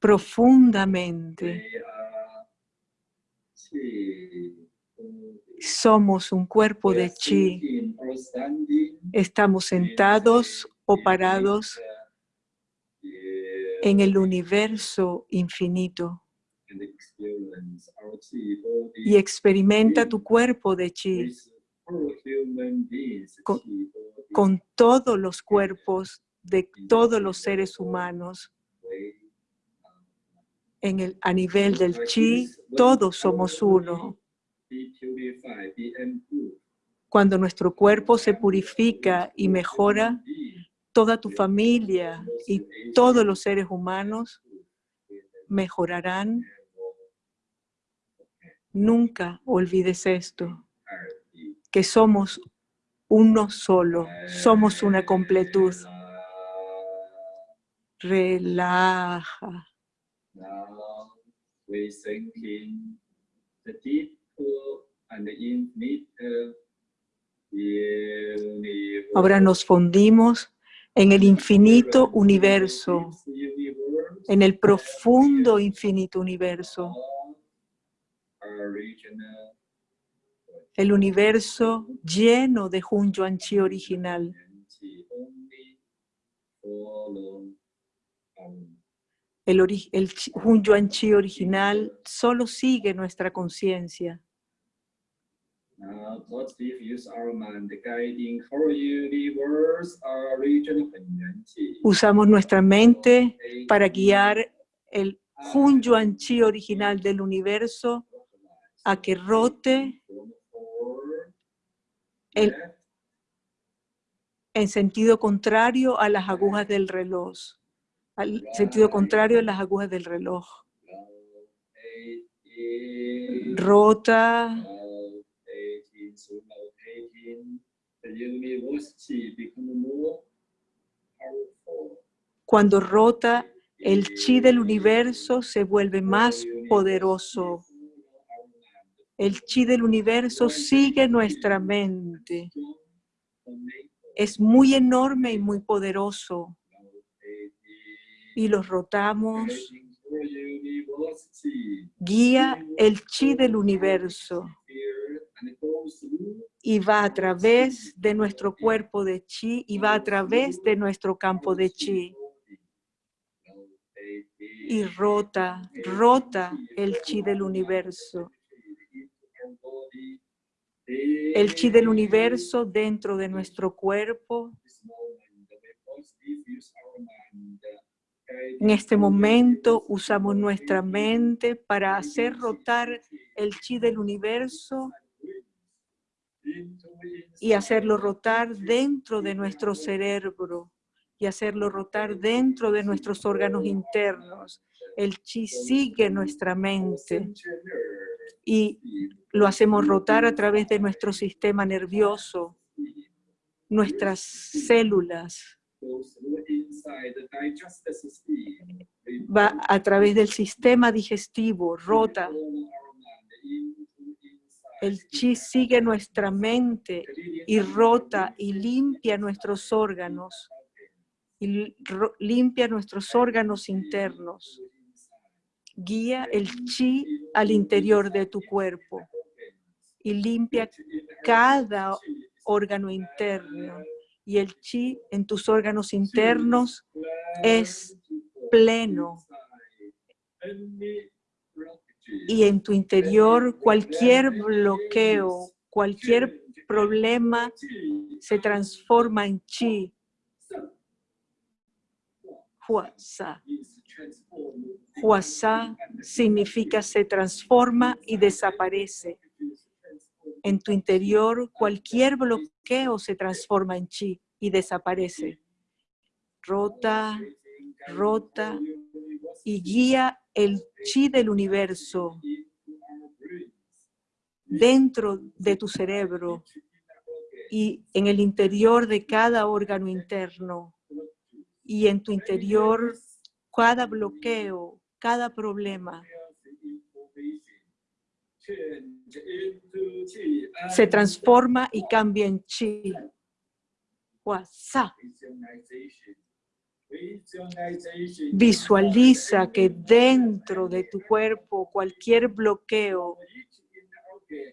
profundamente. Somos un cuerpo de chi. Estamos sentados o parados en el universo infinito. Y experimenta tu cuerpo de chi. Con- con todos los cuerpos de todos los seres humanos. En el, a nivel del chi, todos somos uno. Cuando nuestro cuerpo se purifica y mejora, toda tu familia y todos los seres humanos mejorarán. Nunca olvides esto, que somos uno solo, somos una completud. Relaja. Ahora nos fundimos en el infinito universo, en el profundo infinito universo, el universo lleno de Hun Yuan Chi original. energy only follow our El, el Hun Yuan Chi original solo sigue nuestra conciencia. Energy. Usamos nuestra mente para guiar el Hun Yuan Chi original del universo a que rote el- en sentido contrario a las agujas del reloj. Al sentido contrario a las agujas del reloj. Rota, cuando rota, el chi del universo se vuelve más poderoso. El chi del universo sigue nuestra mente. Es muy enorme y muy poderoso. Y los rotamos. Guía el chi del universo y va a través de nuestro cuerpo de chi y va a través de nuestro campo de chi. Y rota, rota el chi del universo. El chi del universo dentro de nuestro cuerpo. En este momento usamos nuestra mente para hacer rotar el chi del universo y hacerlo rotar dentro de nuestro cerebro y hacerlo rotar dentro de nuestros órganos internos. El chi sigue nuestra mente y lo hacemos rotar a través de nuestro sistema nervioso, nuestras células, va a través del sistema digestivo, rota. El chi sigue nuestra mente y rota y limpia nuestros órganos y limpia nuestros órganos internos. Guía el chi al interior de tu cuerpo y limpia cada órgano interno y el chi en tus órganos internos es pleno y en tu interior cualquier bloqueo, cualquier problema se transforma en chi. Huasa. Huasa significa se transforma y desaparece. En tu interior cualquier bloqueo se transforma en chi y desaparece. Rota, rota y guía el chi del universo dentro de tu cerebro y en el interior de cada órgano interno y en tu interior cada bloqueo, cada problema se transforma y cambia en chi. Huasa. Visualiza que dentro de tu cuerpo cualquier bloqueo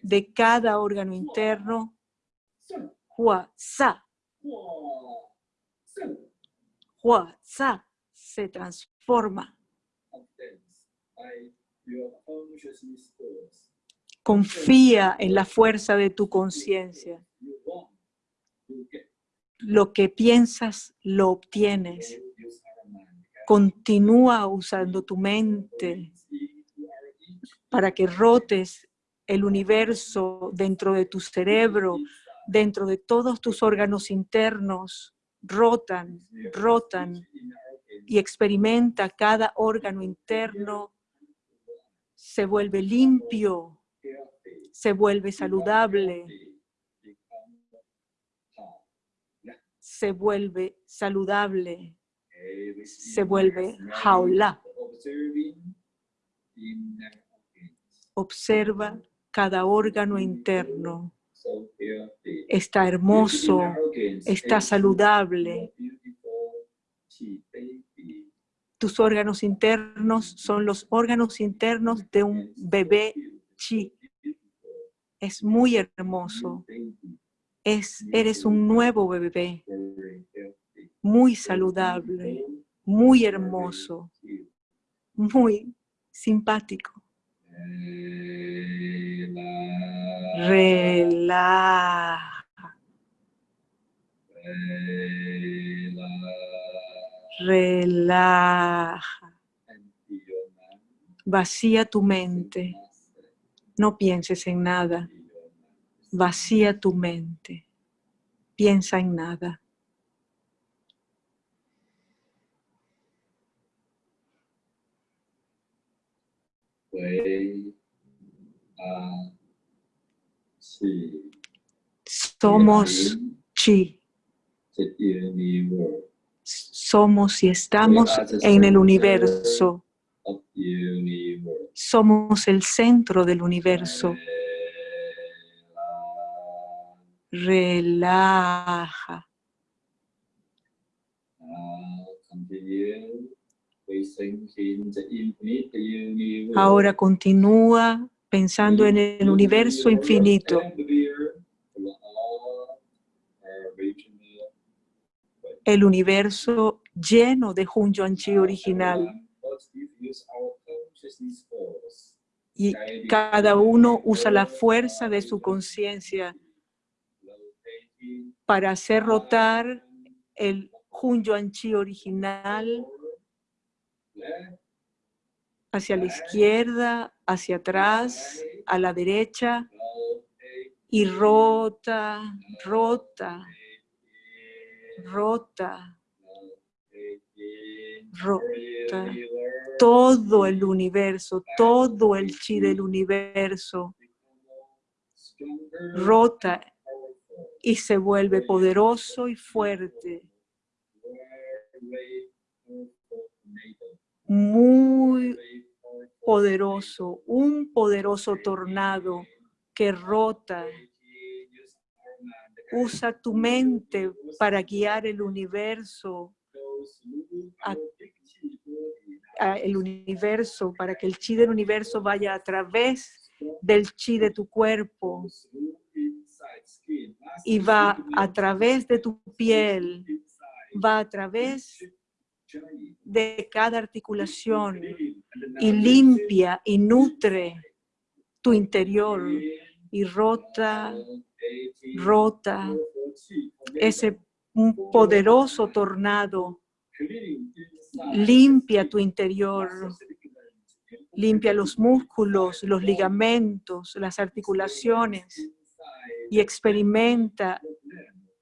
de cada órgano interno, Huasa, Huasa se transforma. Confía en la fuerza de tu conciencia. Lo que piensas, lo obtienes. Continúa usando tu mente para que rotes el universo dentro de tu cerebro, dentro de todos tus órganos internos, rotan, rotan y experimenta cada órgano interno, se vuelve limpio, se vuelve saludable, se vuelve saludable, se vuelve jaula. Observa cada órgano interno. Está hermoso, está saludable. Tus órganos internos son los órganos internos de un bebé chi. Es muy hermoso. Es, eres un nuevo bebé, muy saludable, muy hermoso, muy simpático. Relaja. Relaja. Vacía tu mente. No pienses en nada. Vacía tu mente. Piensa en nada. Somos chi. Somos y estamos en el universo. Somos el centro del universo. Relaja. Ahora continúa pensando en el universo infinito. El universo lleno de Hun Yuan Chi original. Y cada uno usa la fuerza de su conciencia para hacer rotar el Hun Yuan Chi original hacia la izquierda, hacia atrás, a la derecha, y rota, rota, rota, rota, todo el universo, todo el chi del universo, rota y se vuelve poderoso y fuerte. Muy poderoso, un poderoso tornado que rota. Usa tu mente para guiar el universo, el universo, para que el chi del universo vaya a través del chi de tu cuerpo y va a través de tu piel, va a través de cada articulación y limpia y nutre tu interior y rota, rota ese poderoso tornado limpia tu interior, limpia los músculos, los ligamentos, las articulaciones y experimenta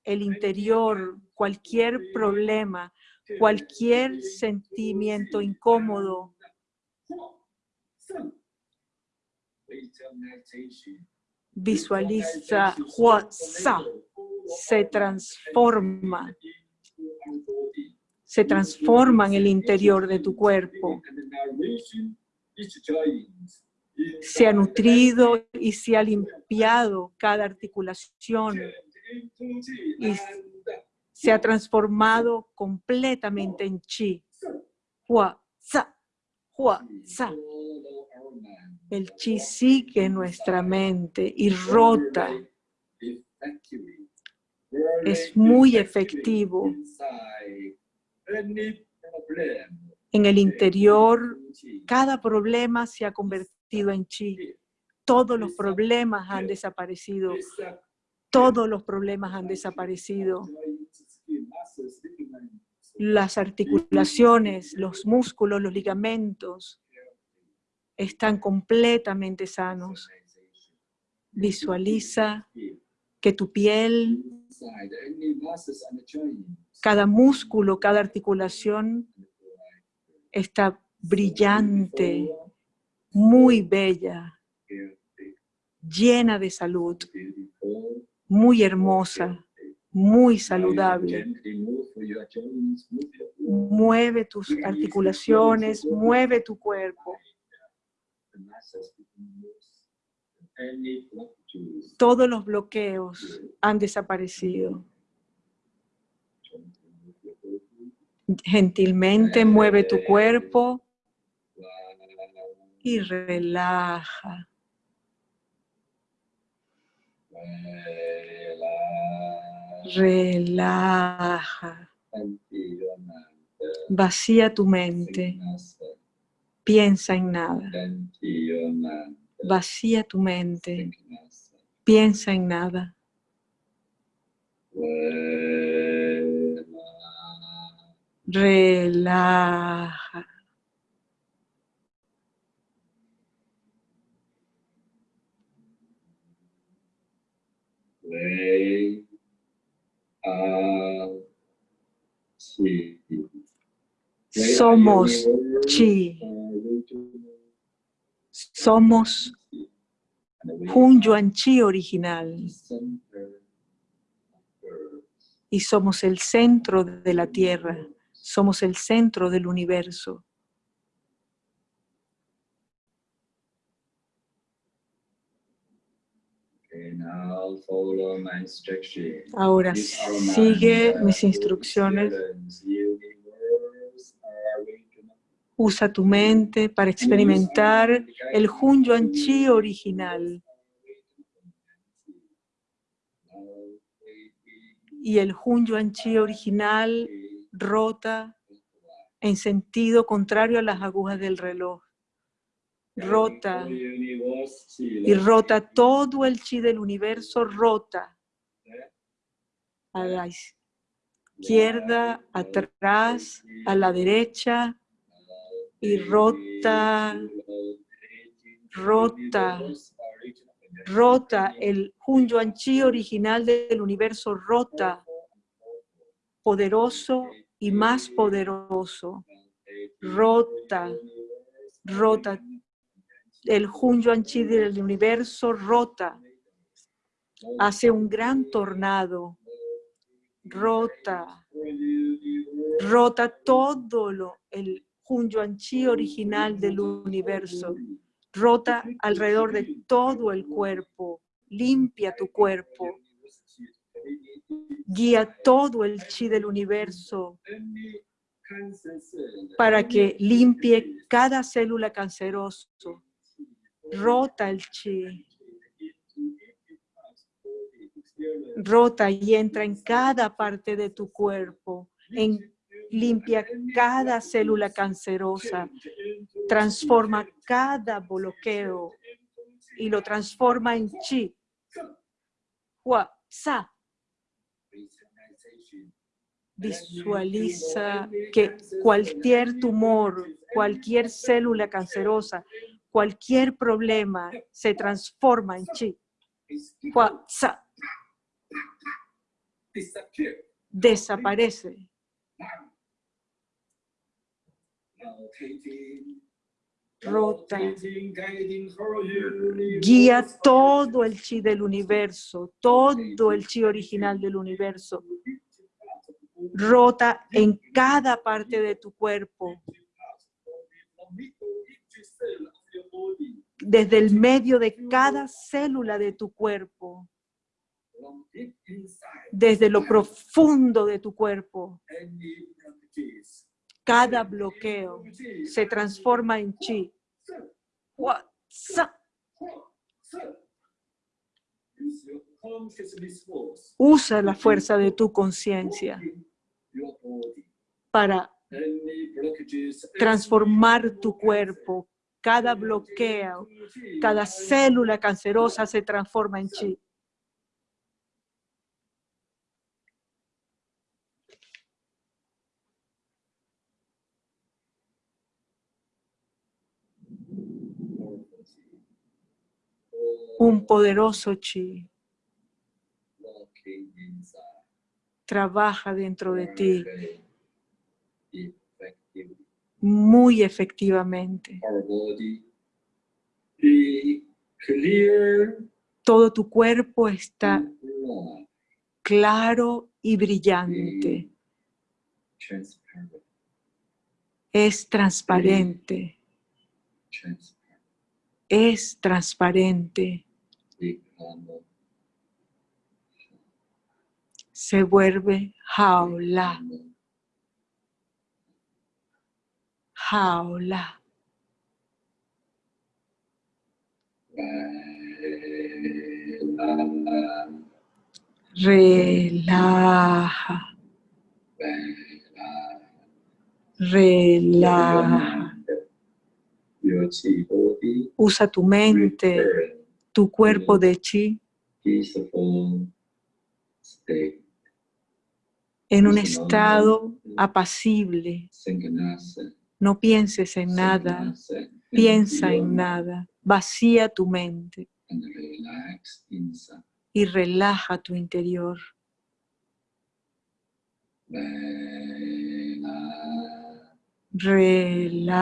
el interior, cualquier problema, cualquier sentimiento incómodo. Visualiza Hua Sa se transforma, se transforma en el interior de tu cuerpo. Se ha nutrido y se ha limpiado cada articulación y se ha transformado completamente en chi. Hua, hua. El chi sigue en nuestra mente y rota. Es muy efectivo. En el interior, cada problema se ha convertido en chi. Todos los problemas han desaparecido. Todos los problemas han desaparecido. Las articulaciones, los músculos, los ligamentos están completamente sanos. Visualiza que tu piel, cada músculo, cada articulación está brillante, muy bella, llena de salud, muy hermosa, muy saludable. Mueve tus articulaciones, mueve tu cuerpo. Todos los bloqueos han desaparecido. Gentilmente mueve tu cuerpo y relaja. Relaja. Vacía tu mente. Piensa en nada. Vacía tu mente. Piensa en nada. Relaja. Somos chi. Somos un Yuan Chi original. Y somos el centro de la Tierra. Somos el centro del universo. Ahora sigue mis instrucciones. Usa tu mente para experimentar el Hun Yuan Chi original. Y el Hun Yuan Chi original rota en sentido contrario a las agujas del reloj. Rota y rota todo el chi del universo, rota a la izquierda, atrás, a la derecha, y rota, rota, rota el Hun Yuan Chi original del universo, rota, poderoso y más poderoso, rota, rota, el Hun Yuan Chi del universo rota, hace un gran tornado, rota, rota todo lo, el Hun Yuan Chi original del universo. Rota alrededor de todo el cuerpo. Limpia tu cuerpo. Guía todo el chi del universo para que limpie cada célula canceroso. Rota el chi. rota y entra en cada parte de tu cuerpo, en, limpia cada célula cancerosa, transforma cada bloqueo y lo transforma en chi. Hua, sa. Visualiza que cualquier tumor, cualquier célula cancerosa, cualquier problema se transforma en chi. Hua, sa. Desaparece. Rota. Guía todo el chi del universo, todo el chi original del universo. Rota en cada parte de tu cuerpo. Desde el medio de cada célula de tu cuerpo. Desde lo profundo de tu cuerpo. Cada bloqueo se transforma en chi. Usa la fuerza de tu conciencia para transformar tu cuerpo. Cada bloqueo, cada célula cancerosa se transforma en chi. Un poderoso chi trabaja dentro de ti muy efectivamente. Todo tu cuerpo está claro y brillante. Es transparente. Es transparente. Se vuelve jaula. Jaula. Relaja. Relaja. Usa tu mente, tu cuerpo de chi en un estado apacible. No pienses en nada, piensa en nada, vacía tu mente. Y relaja tu interior. Relaja.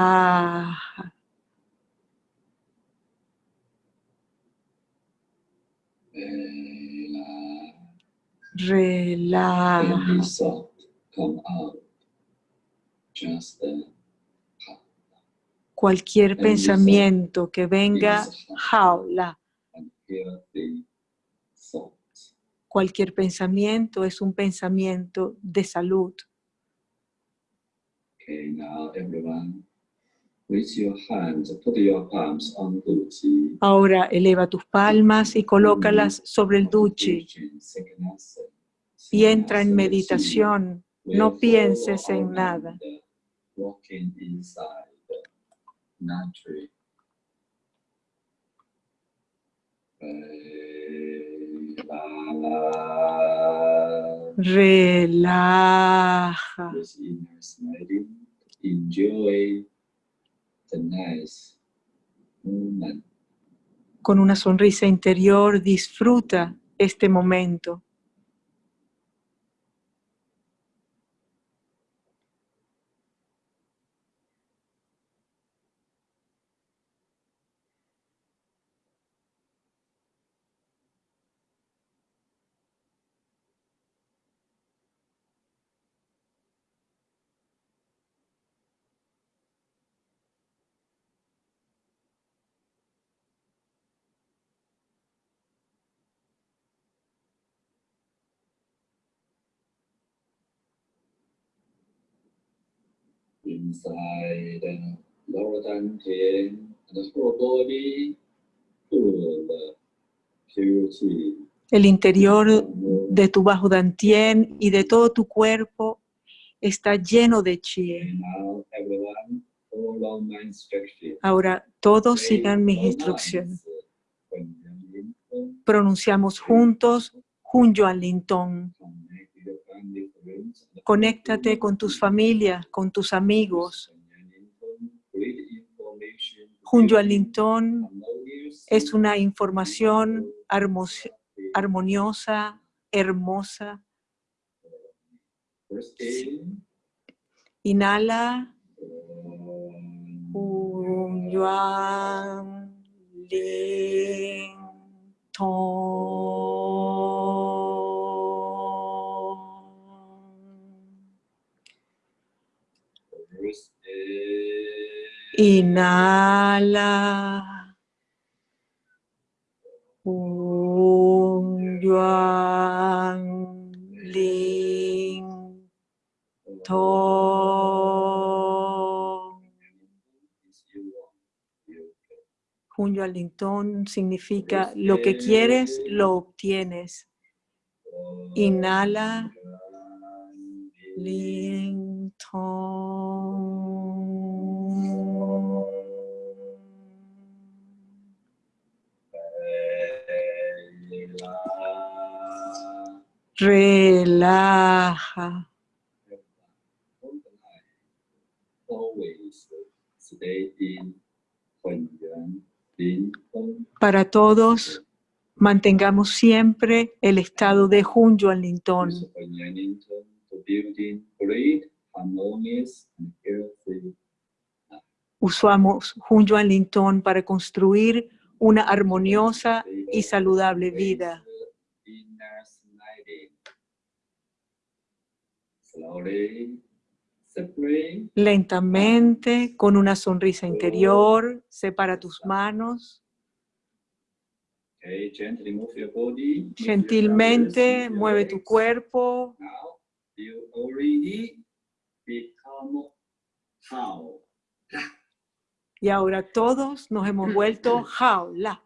Relaja. Cualquier pensamiento que venga, jaula. Cualquier pensamiento es un pensamiento de salud. Ahora eleva tus palmas y colócalas sobre el duchi y entra en meditación. No pienses en nada. Relaja. Con una sonrisa interior, disfruta este momento. Inside lower and the whole body. El interior de tu bajo dantien y de todo tu cuerpo está lleno de chi. Ahora todos sigan mis instrucciones. uh, home, Pronunciamos juntos Hun Yuan Lin Tong. connect with your family, friends, and Conéctate con tus familias, con tus amigos. Tong harmonious, es una información armoniosa, hermosa. Inhala. Inhala. Hun Yuan Tong significa lo que quieres, lo obtienes. Inhala. Lin Tong. Relaja. Para todos, mantengamos siempre el estado de Hun Yuan Lin Tong. Use Huan Yuan Lin Tong to building great, harmonious, and healthy Usamos Hun Yuan Lin Tong para construir una armoniosa y saludable vida. Lentamente, con una sonrisa interior, separa tus manos. Gentilmente mueve tu cuerpo. Y ahora todos nos hemos (clears throat) vuelto jaula.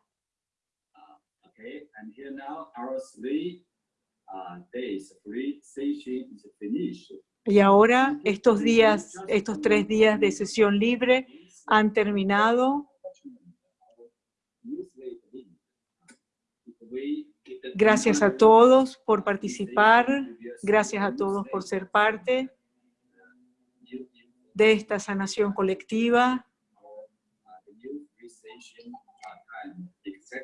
Okay, and here now our three Y ahora estos días, estos tres días de sesión libre han terminado. Gracias a todos por participar. Gracias a todos por ser parte de esta sanación colectiva.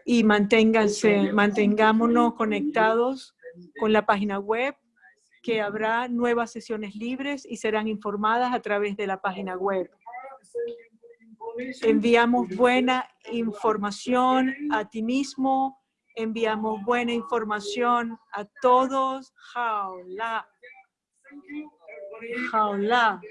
Y manténganse, mantengámonos conectados con la página web, que habrá nuevas sesiones libres y serán informadas a través de la página web. Enviamos buena información a ti mismo, enviamos buena información a todos. Jaula. Jaula.